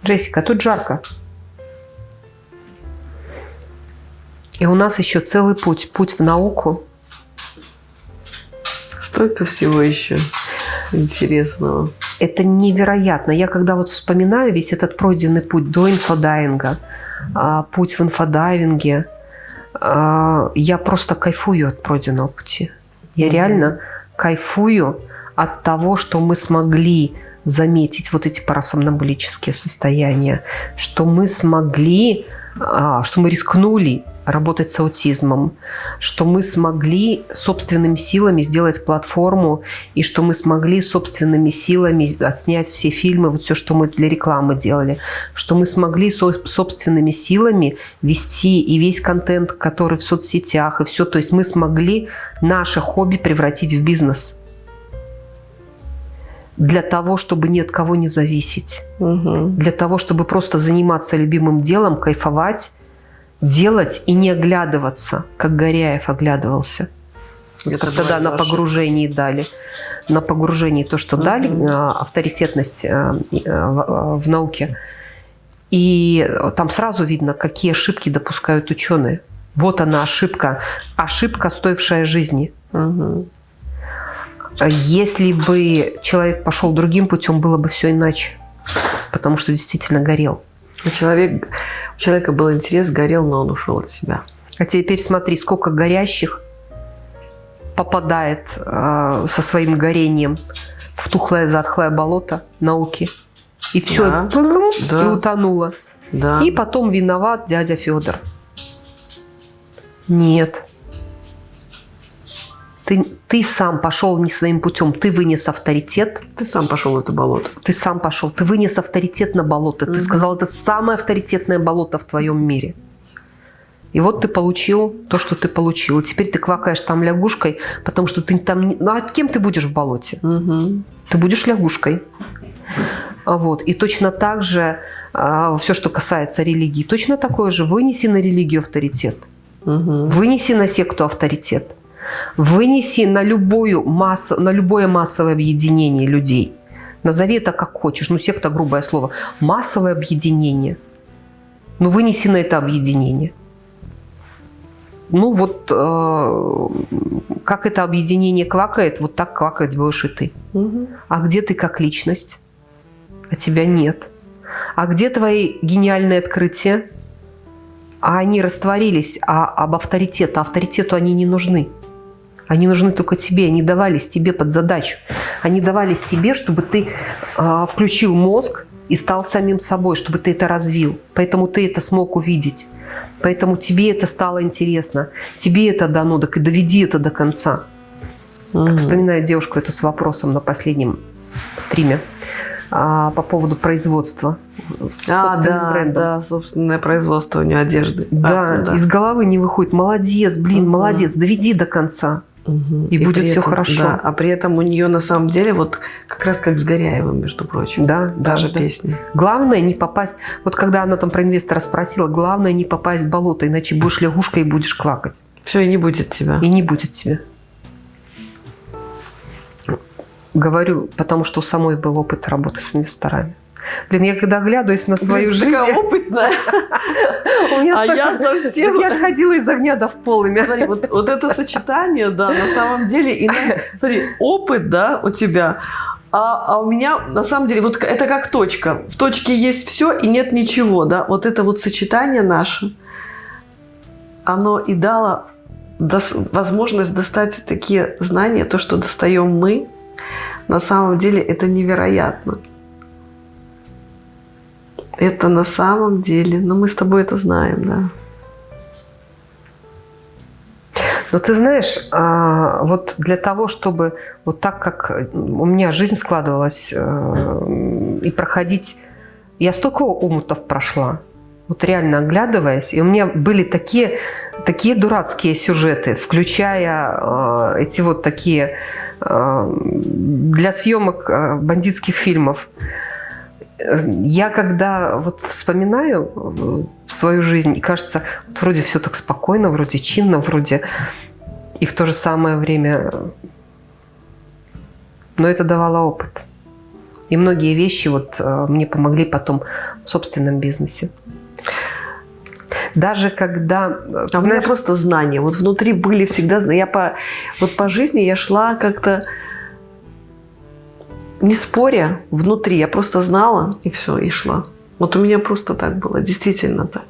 Джессика, тут жарко. И у нас еще целый путь, путь в науку. Столько всего еще интересного. Это невероятно. Я когда вот вспоминаю весь этот пройденный путь до инфодайвинга, а, путь в инфодайвинге, а, я просто кайфую от пройденного пути. Я реально кайфую от того, что мы смогли заметить вот эти парасомнамбулические состояния, что мы смогли, а, что мы рискнули работать с аутизмом, что мы смогли собственными силами сделать платформу, и что мы смогли собственными силами отснять все фильмы, вот все, что мы для рекламы делали, что мы смогли со собственными силами вести и весь контент, который в соцсетях, и все, то есть мы смогли наше хобби превратить в бизнес. Для того, чтобы ни от кого не зависеть, угу. для того, чтобы просто заниматься любимым делом, кайфовать, делать и не оглядываться, как Горяев оглядывался. Это как тогда на погружении дали. На погружении то, что дали, а, авторитетность а, а, в науке. И там сразу видно, какие ошибки допускают ученые. Вот она ошибка. Ошибка, стоившая жизни. Угу. Если бы человек пошел другим путем, было бы все иначе. Потому что действительно горел. Человек, у человека был интерес, горел, но он ушел от себя. А теперь смотри, сколько горящих попадает э, со своим горением в тухлое затхлое болото науки. И все, да, да. и утонуло. Да. И потом виноват дядя Федор. Нет. Ты, ты сам пошел не своим путем, ты вынес авторитет. Ты сам пошел в это болото. Ты сам пошел, ты вынес авторитет на болото. Ты Мгм. сказал, это самое авторитетное болото в твоем мире. И вот ты получил то, что ты получил. И теперь ты квакаешь там лягушкой, потому что ты там... не- Ну, а кем ты будешь в болоте? Мгм. Ты будешь лягушкой. А Вот. И точно так же все, что касается религии, точно такое же. Вынеси на религию авторитет. Мгм. Вынеси на секту авторитет. Вынеси на, любую массу, на любое массовое объединение людей. Назови это как хочешь. Ну, секта – грубое слово. Массовое объединение. Ну, вынеси на это объединение. Ну, вот э, как это объединение квакает, вот так квакать будешь и ты. Мгм. А где ты как личность? А тебя нет. А где твои гениальные открытия? А они растворились, а об авторитете, а авторитету они не нужны. Они нужны только тебе, они давались тебе под задачу. Они давались тебе, чтобы ты а, включил мозг и стал самим собой, чтобы ты это развил. Поэтому ты это смог увидеть. Поэтому тебе это стало интересно. Тебе это дано, так и доведи это до конца. Мгм. Вспоминаю девушку эту с вопросом на последнем стриме а, по поводу производства А, да, брендом. да, собственное производство у нее одежды. Да, А, да. из головы не выходит. Молодец, блин, Мгм. молодец, доведи до конца. Мгм. И будет этом- хорошо. да, а при этом у нее на самом деле вот как раз как с Горяевым, между прочим. Да, Даже да, да. песни. Главное не попасть. Вот когда она там про инвестора спросила, главное не попасть в болото, иначе будешь лягушкой и будешь квакать. Все, и не будет тебя. И не будет тебе. Говорю, потому что у самой был опыт работы с инвесторами. Блин, я когда оглядываюсь на свою Блин, жизнь, такая опытная. у меня А столько- я совсем- Я же ходила из огня до в полыми. Смотри, вот, вот это сочетание, да, на самом деле, и смотри, опыт, да, у тебя, а, а у меня, на самом деле, вот это как точка. В точке есть все и нет ничего, да. Вот это вот сочетание наше, оно и дало дос- возможность достать такие знания, то, что достаем мы, на самом деле это невероятно. Это на самом деле, но мы с тобой это знаем, да. Но ты знаешь, а, вот для того, чтобы вот так, как у меня жизнь складывалась, э, и проходить... Я столько омутов прошла, вот реально оглядываясь, и у меня были такие, такие дурацкие сюжеты, включая э, эти вот такие э, для съемок бандитских фильмов. Я когда вот вспоминаю э, свою жизнь, и кажется, вот вроде все так спокойно, вроде чинно, вроде и в то же самое время, но это давало опыт. И многие вещи вот э, мне помогли потом в собственном бизнесе. Даже когда... э, А у меня знаешь, просто знания. Вот внутри были всегда знания. Я по, вот по жизни я шла как-то не споря внутри. Я просто знала и все, и шла. Вот у меня просто так было, действительно так.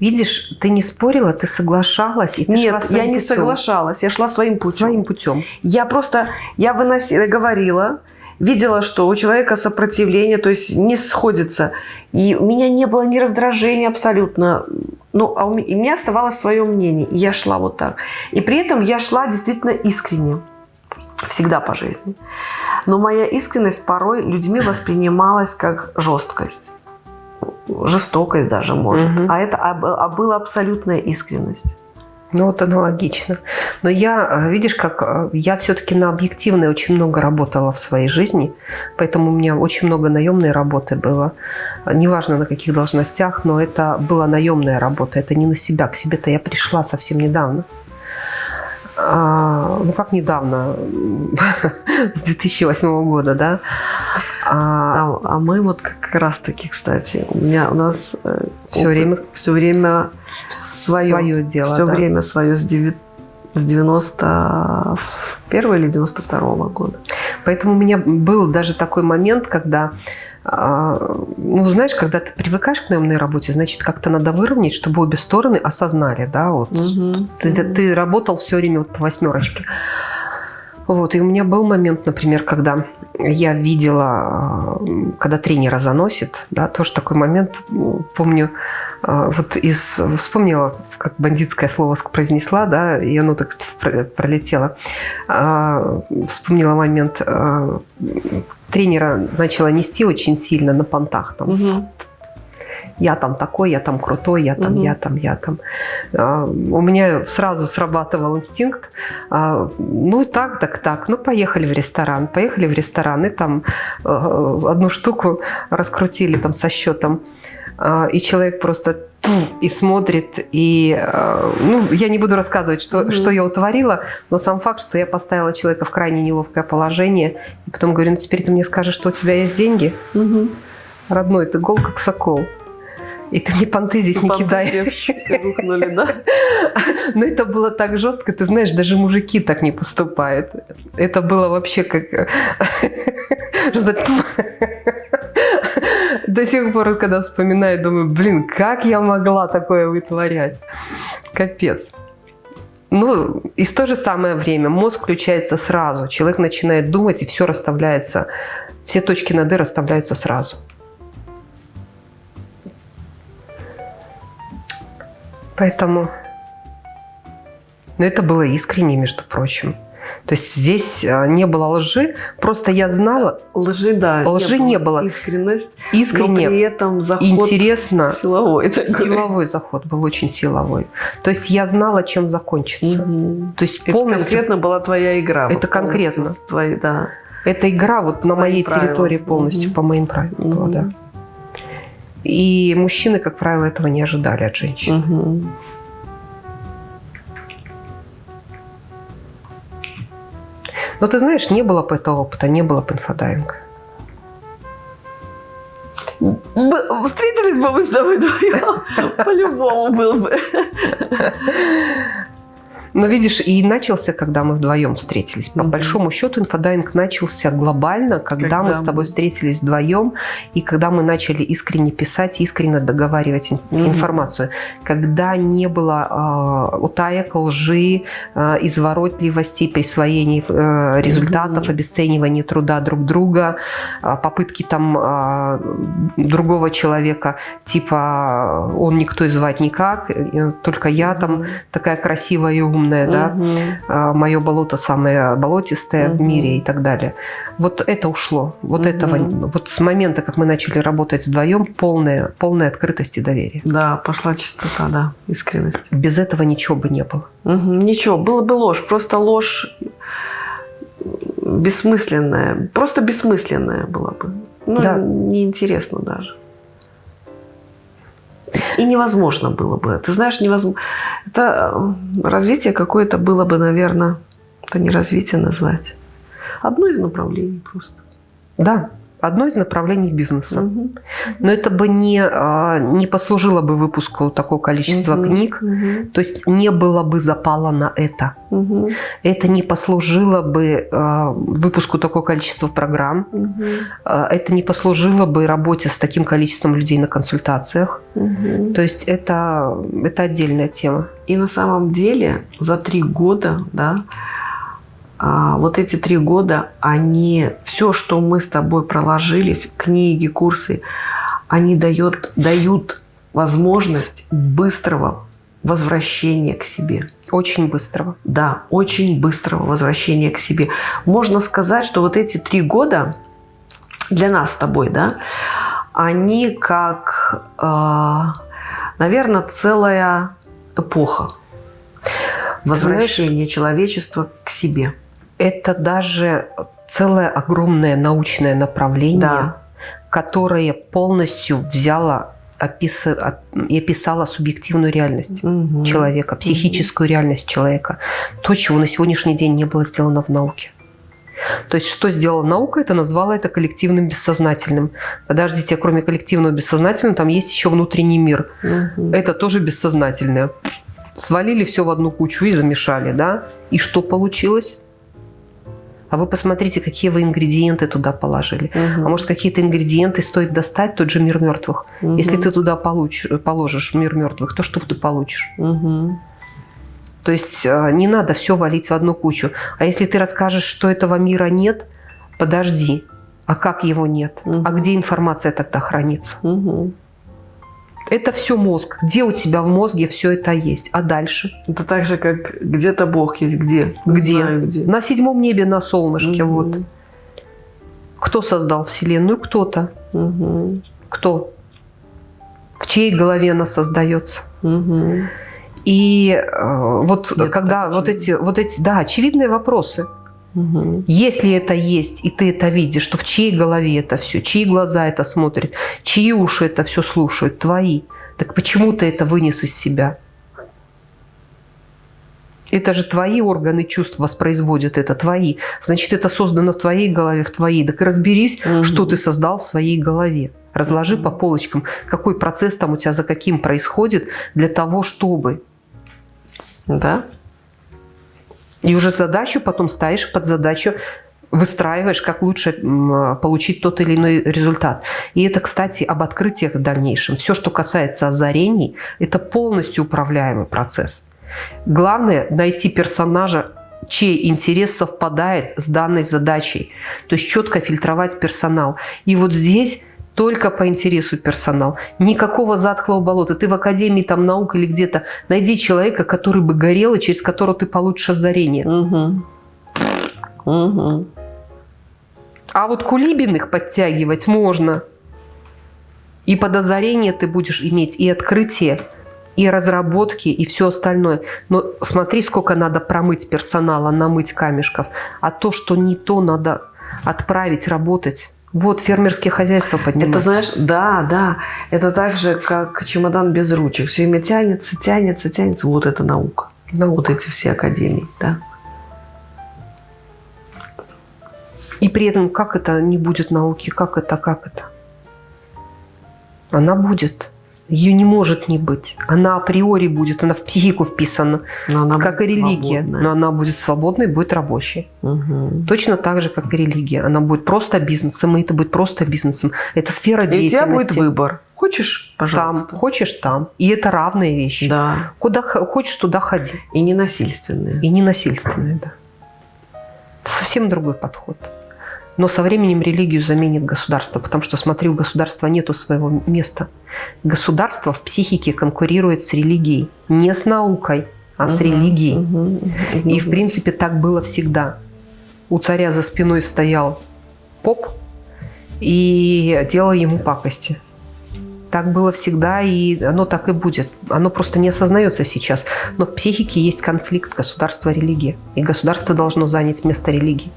видишь, ты не спорила, ты соглашалась, и ты шла Нет, я своим не путем. соглашалась, я шла своим путем. Своим путем. Я просто, я выносила, говорила, видела, что у человека сопротивление, то есть не сходится. И у меня не было ни раздражения абсолютно. Ну, а у меня, и у меня оставалось свое мнение. И я шла вот так. И при этом я шла действительно искренне. Всегда по жизни. Но моя искренность порой людьми воспринималась как жесткость. Жестокость даже, может. Мгм. А это а, а была абсолютная искренность. Ну, вот аналогично. Но я, э, видишь, как э, я все-таки на объективной очень много работала в своей жизни, поэтому у меня очень много наемной работы было. Неважно на каких должностях, но это была наемная работа, это не на себя. К себе-то я пришла совсем недавно. А, ну, как недавно, с 2008 года, да. А, А, а мы вот как раз таки, кстати, у меня у нас Всё время все время свое, свое дело. все да. время свое с, деви- с 91 или 92 года. Поэтому у меня был даже такой момент, когда, ну, знаешь, когда ты привыкаешь к наемной работе, значит, как-то надо выровнять, чтобы обе стороны осознали, да, вот. Ты, ты работал все время вот по восьмерочке. Вот, и у меня был момент, например, когда я видела, э, когда тренера заносит, да, тоже такой момент, помню, э, вот из, вспомнила, как бандитское слово произнесла, да, и оно так пролетело. А, вспомнила момент, тренера начала нести очень сильно на понтах, там, угу я там такой, я там крутой, я там, угу. я там, я там. А, у меня сразу срабатывал инстинкт, а, ну так, так, так, ну поехали в ресторан, поехали в ресторан, и там а, одну штуку раскрутили там со счетом, и человек просто и смотрит, и, а, ну, я не буду рассказывать, что, mm что я утворила, но сам факт, что я поставила человека в крайне неловкое положение, и потом говорю, ну, теперь ты мне скажешь, что у тебя есть деньги? Mm Родной, ты гол как сокол. И ты мне понты здесь не кидай. Рухнули, да? Но это было так жестко, ты знаешь, даже мужики так не поступают. Это было вообще как... До сих пор, когда вспоминаю, думаю, блин, как я могла такое вытворять? Капец. Ну, и в то же самое время мозг включается сразу. Человек начинает думать, и все расставляется, все точки над «и» расставляются сразу. Поэтому... Но это было искренне, между прочим. То есть здесь а, не было лжи, просто я знала... Лжи, да. Лжи не было. Не было. Искренность. Искренне. Но при этом заход интересно. Силовой. Такой. Силовой заход был очень силовой. То есть я знала, чем закончится. Угу. То есть это полностью... конкретно была твоя игра. Это конкретно. Твои, да. Это игра вот на моей правила. территории полностью, угу. по моим правилам угу. была, да. И мужчины, как правило, этого не ожидали от женщин. Угу. Но ты знаешь, не было бы этого опыта, не было бы инфодайинга. Встретились бы мы с тобой вдвоем, по-любому был бы. Но видишь, и начался, когда мы вдвоем встретились. По угу. большому счету инфодайвинг начался глобально, когда, когда мы с тобой встретились вдвоем, и когда мы начали искренне писать, искренне договаривать угу. информацию. Когда не было э, утаек, лжи, э, изворотливости, присвоений э, результатов, угу. обесценивания труда друг друга, э, попытки там э, другого человека, типа он никто и звать никак, только я там такая красивая и умная темное, угу. да, мое болото самое болотистое угу. в мире и так далее. Вот это ушло. Вот угу. этого, вот с момента, как мы начали работать вдвоем, полная, полная открытость и доверие. Да, пошла чистота, да, искренность. Без этого ничего бы не было. Угу. Ничего, было бы ложь, просто ложь бессмысленная, просто бессмысленная была бы. Ну, да. неинтересно даже. И невозможно было бы. Ты знаешь, невозможно. Это э, развитие какое-то было бы, наверное, это не развитие назвать. Одно из направлений просто. Да, одно из направлений бизнеса. Угу. Но это бы не, а, не послужило бы выпуску такого количества угу. книг, угу. то есть не было бы запала на это. Угу. Это не послужило бы а, выпуску такого количества программ, угу. это не послужило бы работе с таким количеством людей на консультациях. Угу. То есть это, это отдельная тема. И на самом деле за три года, да, вот эти три года, они, все, что мы с тобой проложили, книги, курсы, они дают, дают возможность быстрого возвращения к себе. Очень быстрого. Да, очень быстрого возвращения к себе. Можно сказать, что вот эти три года для нас с тобой, да, они как, э, наверное, целая эпоха возвращения Знаешь, человечества к себе это даже целое огромное научное направление, да. которое полностью взяло описа, и описала субъективную реальность угу. человека, психическую угу. реальность человека. То, чего на сегодняшний день не было сделано в науке. То есть, что сделала наука, это назвала это коллективным бессознательным. Подождите, кроме коллективного бессознательного, там есть еще внутренний мир. Угу. Это тоже бессознательное. Свалили все в одну кучу и замешали, да? И что получилось? А вы посмотрите, какие вы ингредиенты туда положили. Угу. А может, какие-то ингредиенты стоит достать, тот же мир мертвых. Угу. Если ты туда получишь, положишь мир мертвых, то что ты получишь? Угу. То есть а, не надо все валить в одну кучу. А если ты расскажешь, что этого мира нет, подожди, а как его нет? Мгм. А где информация тогда хранится? Мгм. Это все мозг. Где у тебя в мозге все это есть? А дальше? Это так же, как где-то Бог есть. Где? Где? знаю, где. На седьмом небе, на солнышке. Мгм. Вот. Кто создал Вселенную? Кто-то. Мгм. Кто? В чьей голове она создается? Мгм. И э, вот Это когда вот эти, вот эти, да, очевидные вопросы. Мгм. Если это есть, и ты это видишь, то в чьей голове это все, чьи глаза это смотрят, чьи уши это все слушают, твои. Так почему ты это вынес из себя? Это же твои органы чувств воспроизводят это, твои. Значит, это создано в твоей голове, в твоей. Так и разберись, Мгм. что ты создал в своей голове. Разложи по полочкам, какой процесс там у тебя за каким происходит для того, чтобы. Да? И уже задачу потом ставишь под задачу, выстраиваешь, как лучше получить тот или иной результат. И это, кстати, об открытиях в дальнейшем. Все, что касается озарений, это полностью управляемый процесс. Главное – найти персонажа, чей интерес совпадает с данной задачей. То есть четко фильтровать персонал. И вот здесь только по интересу персонал. Никакого затхлого болота. Ты в Академии там, наук или где-то найди человека, который бы горел и через которого ты получишь озарение. Мгм. Мгм. А вот кулибиных подтягивать можно. И под озарение ты будешь иметь и открытие, и разработки, и все остальное. Но смотри, сколько надо промыть персонала, намыть камешков. А то, что не то, надо отправить работать. Вот фермерские хозяйства поднимать. Это знаешь, да, да. Это так же, как чемодан без ручек. Все время тянется, тянется, тянется. Вот это наука. Вот эти все академии, да. И при этом, как это не будет науки, как это, как это? Она будет. Ее не может не быть. Она априори будет, она в психику вписана, Но она как и религия. свободная. Но она будет свободной, будет рабочей. Мгм. Точно так же, как и религия. Она будет просто бизнесом, и это будет просто бизнесом. Это сфера И у тебя деятельности. будет выбор. Хочешь, Там, пожалуйста. хочешь там. И это равные вещи. Да. Куда хочешь, туда ходи. И ненасильственные. И не насильственные, да. Это совсем другой подход. Но со временем религию заменит государство, потому что, смотри, у государства нету своего места. Государство в психике конкурирует с религией. Не с наукой, а с Мгм. религией. Мгм. И, в принципе, так было всегда. У царя за спиной стоял поп и делал ему пакости. Так было всегда, и оно так и будет. Оно просто не осознается сейчас. Но в психике есть конфликт государства-религия. И государство должно занять место религии.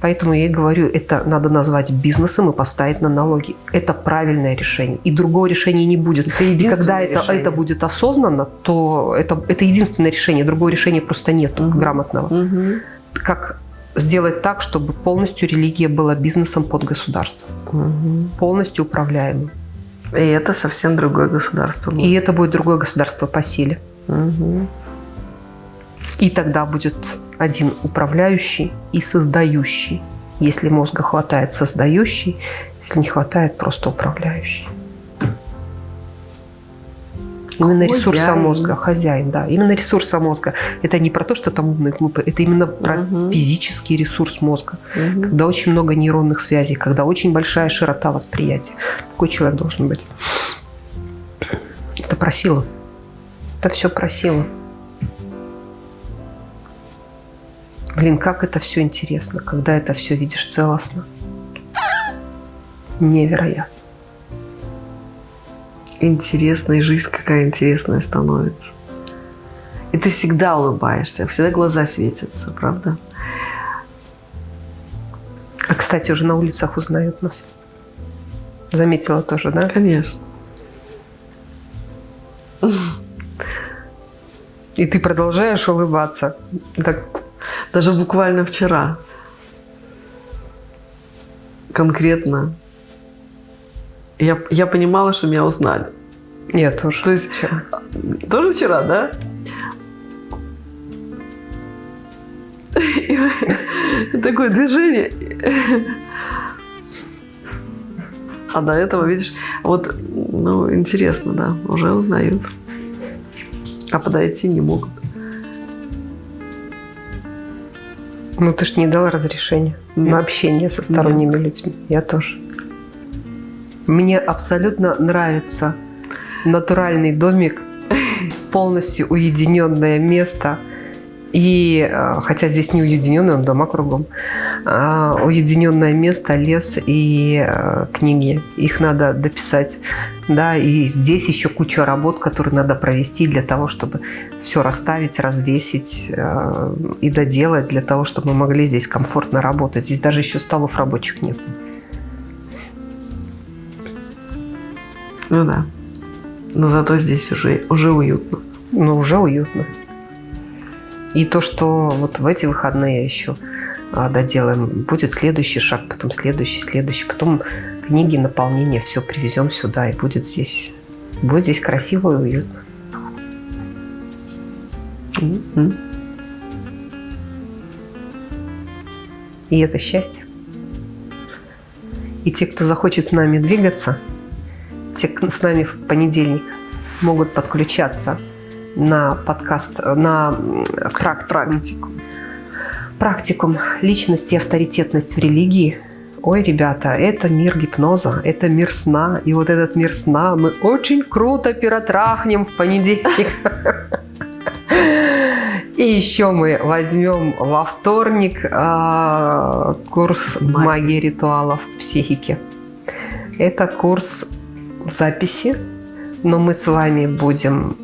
Поэтому я и говорю, это надо назвать бизнесом и поставить на налоги. Это правильное решение. И другого решения не будет. Это И когда это, решение. это будет осознанно, то это, это единственное решение. Другого решения просто нет Мгм. грамотного. Мгм. Как сделать так, чтобы полностью религия была бизнесом под государство. Мгм. Полностью управляемым. И это совсем другое государство. будет. И это будет другое государство по силе. Мгм. И тогда будет один управляющий и создающий. Если мозга хватает создающий, если не хватает просто управляющий. Именно ресурса Хозяин. мозга, хозяин, да. Именно ресурса мозга. Это не про то, что там умные, глупые. Это именно про Мгм. физический ресурс мозга. Мгм. Когда очень много нейронных связей, когда очень большая широта восприятия. Такой человек должен быть. Это про силу. Это все про Блин, как это все интересно, когда это все видишь целостно. Невероятно. Интересная жизнь какая интересная становится. И ты всегда улыбаешься, всегда глаза светятся, правда? А, кстати, уже на улицах узнают нас. Заметила тоже, да? Конечно. И ты продолжаешь улыбаться. Так, Даже буквально вчера. Конкретно. Я, я понимала, что меня узнали. я тоже. То есть Вчера. Тоже вчера, да? Такое движение. А до этого, видишь, вот, ну, интересно, да, уже узнают. А подойти не могут. Ну, ты ж не дала разрешения Нет. на общение со сторонними людьми. Я тоже. Мне абсолютно нравится натуральный домик, полностью уединенное место. И, э, хотя здесь не уединенное, он дома кругом, а, уединенное место, лес и э, книги. Их надо дописать. Да, и здесь еще куча работ, которые надо провести для того, чтобы все расставить, развесить э, и доделать, для того, чтобы мы могли здесь комфортно работать. Здесь даже еще столов рабочих нет. Ну да. Но зато здесь уже, уже уютно. Но уже уютно. И то, что вот в эти выходные еще а, доделаем, будет следующий шаг, потом следующий, следующий, потом книги, наполнение, все привезем сюда, и будет здесь, будет здесь красиво и уютно. М-м. И это счастье. И те, кто захочет с нами двигаться, те, кто с нами в понедельник могут подключаться на подкаст, на м, практику, Практику. практикум личность и авторитетность в религии. Ой, ребята, это мир гипноза, это мир сна. И вот этот мир сна мы очень круто перетрахнем в понедельник. И еще мы возьмем во вторник а, курс Магия. магии ритуалов психики. Это курс в записи, но мы с вами будем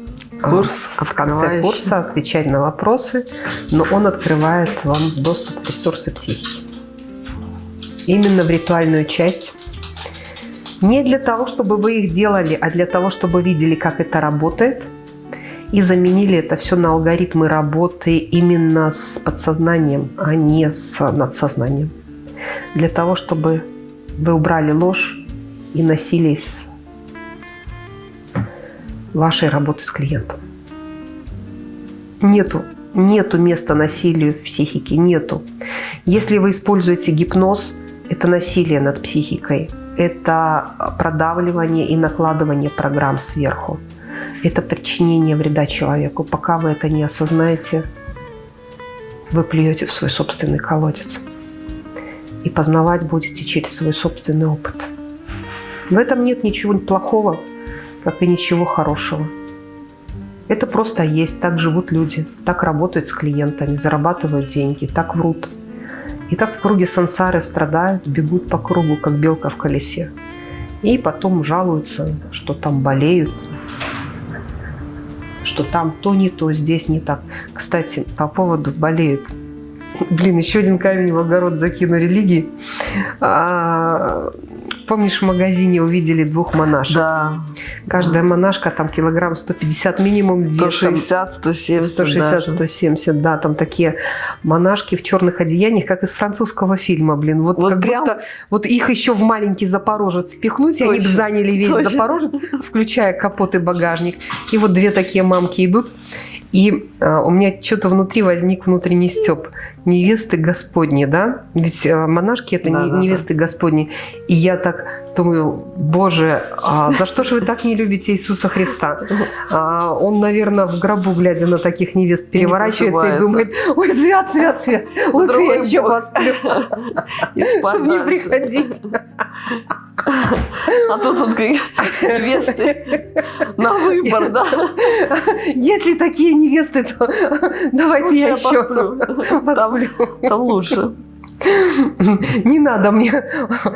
Курс в конце курса отвечать на вопросы, но он открывает вам доступ в ресурсы психики. Именно в ритуальную часть. Не для того, чтобы вы их делали, а для того, чтобы видели, как это работает, и заменили это все на алгоритмы работы именно с подсознанием, а не с надсознанием. Для того, чтобы вы убрали ложь и насилие из вашей работы с клиентом. Нету, нету места насилию в психике, нету. Если вы используете гипноз, это насилие над психикой, это продавливание и накладывание программ сверху. Это причинение вреда человеку. Пока вы это не осознаете, вы плюете в свой собственный колодец. И познавать будете через свой собственный опыт. В этом нет ничего плохого, как и ничего хорошего. Это просто есть, так живут люди, так работают с клиентами, зарабатывают деньги, так врут. И так в круге сансары страдают, бегут по кругу, как белка в колесе. И потом жалуются, что там болеют, что там то не то, здесь не так. Кстати, по поводу болеют. Блин, еще один камень в огород закину религии. А, помнишь, в магазине увидели двух монашек? Да. Каждая монашка там килограмм 150 минимум весом. 160, 170 160, даже. 170, да, там такие монашки в черных одеяниях, как из французского фильма, блин. Вот, Вот как прям- будто вот их еще в маленький Запорожец пихнуть, и они бы Точно, заняли весь точно. Запорожец, включая капот и багажник. И вот две такие мамки идут, и а, у меня что-то внутри возник внутренний степ. Невесты Господни, да? Ведь а, монашки это Да, не- да, да. невесты Господни. И я так думаю, боже, а за что же вы так не любите Иисуса Христа? А, он, наверное, в гробу, глядя на таких невест, И не переворачивается и, просыпается. думает, ой, свят, свят, свят, лучше я Другой еще бог. посплю, И чтобы не приходить. А тут он невесты на выбор, да? Если такие невесты, то давайте я я еще посплю. Там лучше. Не надо мне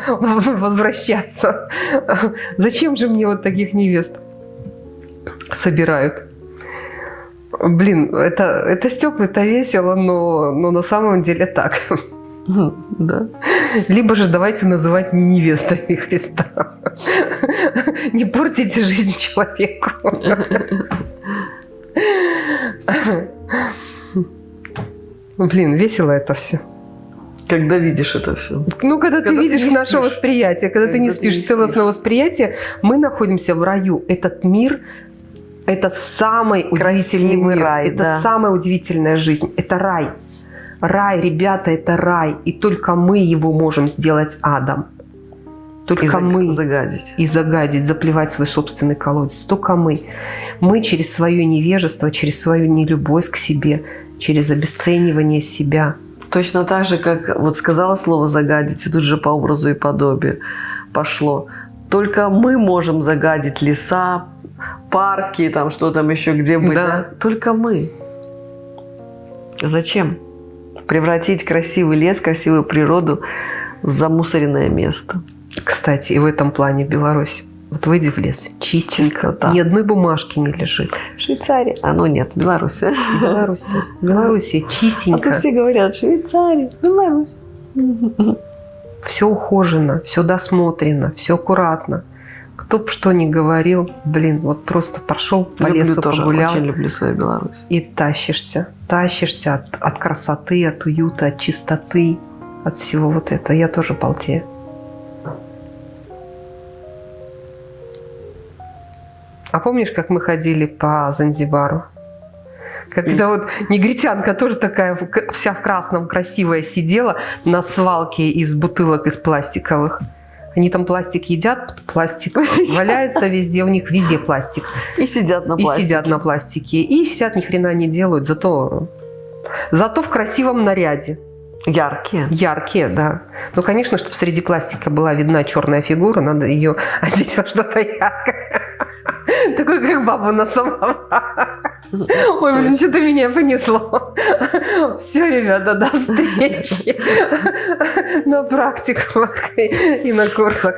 возвращаться. Зачем же мне вот таких невест собирают? Блин, это, это Степ, это весело, но, но на самом деле так. Да. Либо же давайте называть не невестами Христа. Не портите жизнь человеку. Блин, весело это все. Когда видишь это все. Ну, когда, ты Когда ты видишь не наше спишь. восприятие, когда, ты Когда не ты спишь, не целостное восприятие, мы находимся в раю. Этот мир – это самый удивительный Красивый мир. рай, это да. самая удивительная жизнь. Это рай. Рай, ребята, это рай. И только мы его можем сделать адом. Только И мы. загадить. и загадить, заплевать свой собственный колодец. Только мы. Мы через свое невежество, через свою нелюбовь к себе, через обесценивание себя, Точно так же, как вот сказала слово «загадить», и тут же по образу и подобию пошло. Только мы можем загадить леса, парки, там что там еще где. Да. да? Только мы. Зачем? Превратить красивый лес, красивую природу в замусоренное место. Кстати, и в этом плане Беларусь. Вот выйди в лес, чистенько, Чистота. ни одной бумажки не лежит. Швейцария. А, ну нет, Беларусь. А В Беларуси, в Беларуси то чистенько, все говорят, Швейцария, Беларусь. все ухожено, все досмотрено, все аккуратно. Кто бы что ни говорил, блин, вот просто прошел по люблю лесу, тоже, погулял очень люблю свою Беларусь. и тащишься. Тащишься от, от красоты, от уюта, от чистоты, от всего вот этого. Я тоже балдею. А помнишь, как мы ходили по Занзибару? Когда вот негритянка тоже такая вся в красном, красивая, сидела на свалке из бутылок из пластиковых. Они там пластик едят, пластик валяется везде, у них везде пластик. И сидят на И пластике. сидят на пластике. И сидят, ни хрена не делают, зато, зато в красивом наряде. Яркие. Яркие, да. Ну, конечно, чтобы среди пластика была видна черная фигура, надо ее одеть во что-то яркое. Такой, как бабу на самом. Ой, блин, что-то меня понесло. Все, ребята, до встречи на практиках и на курсах.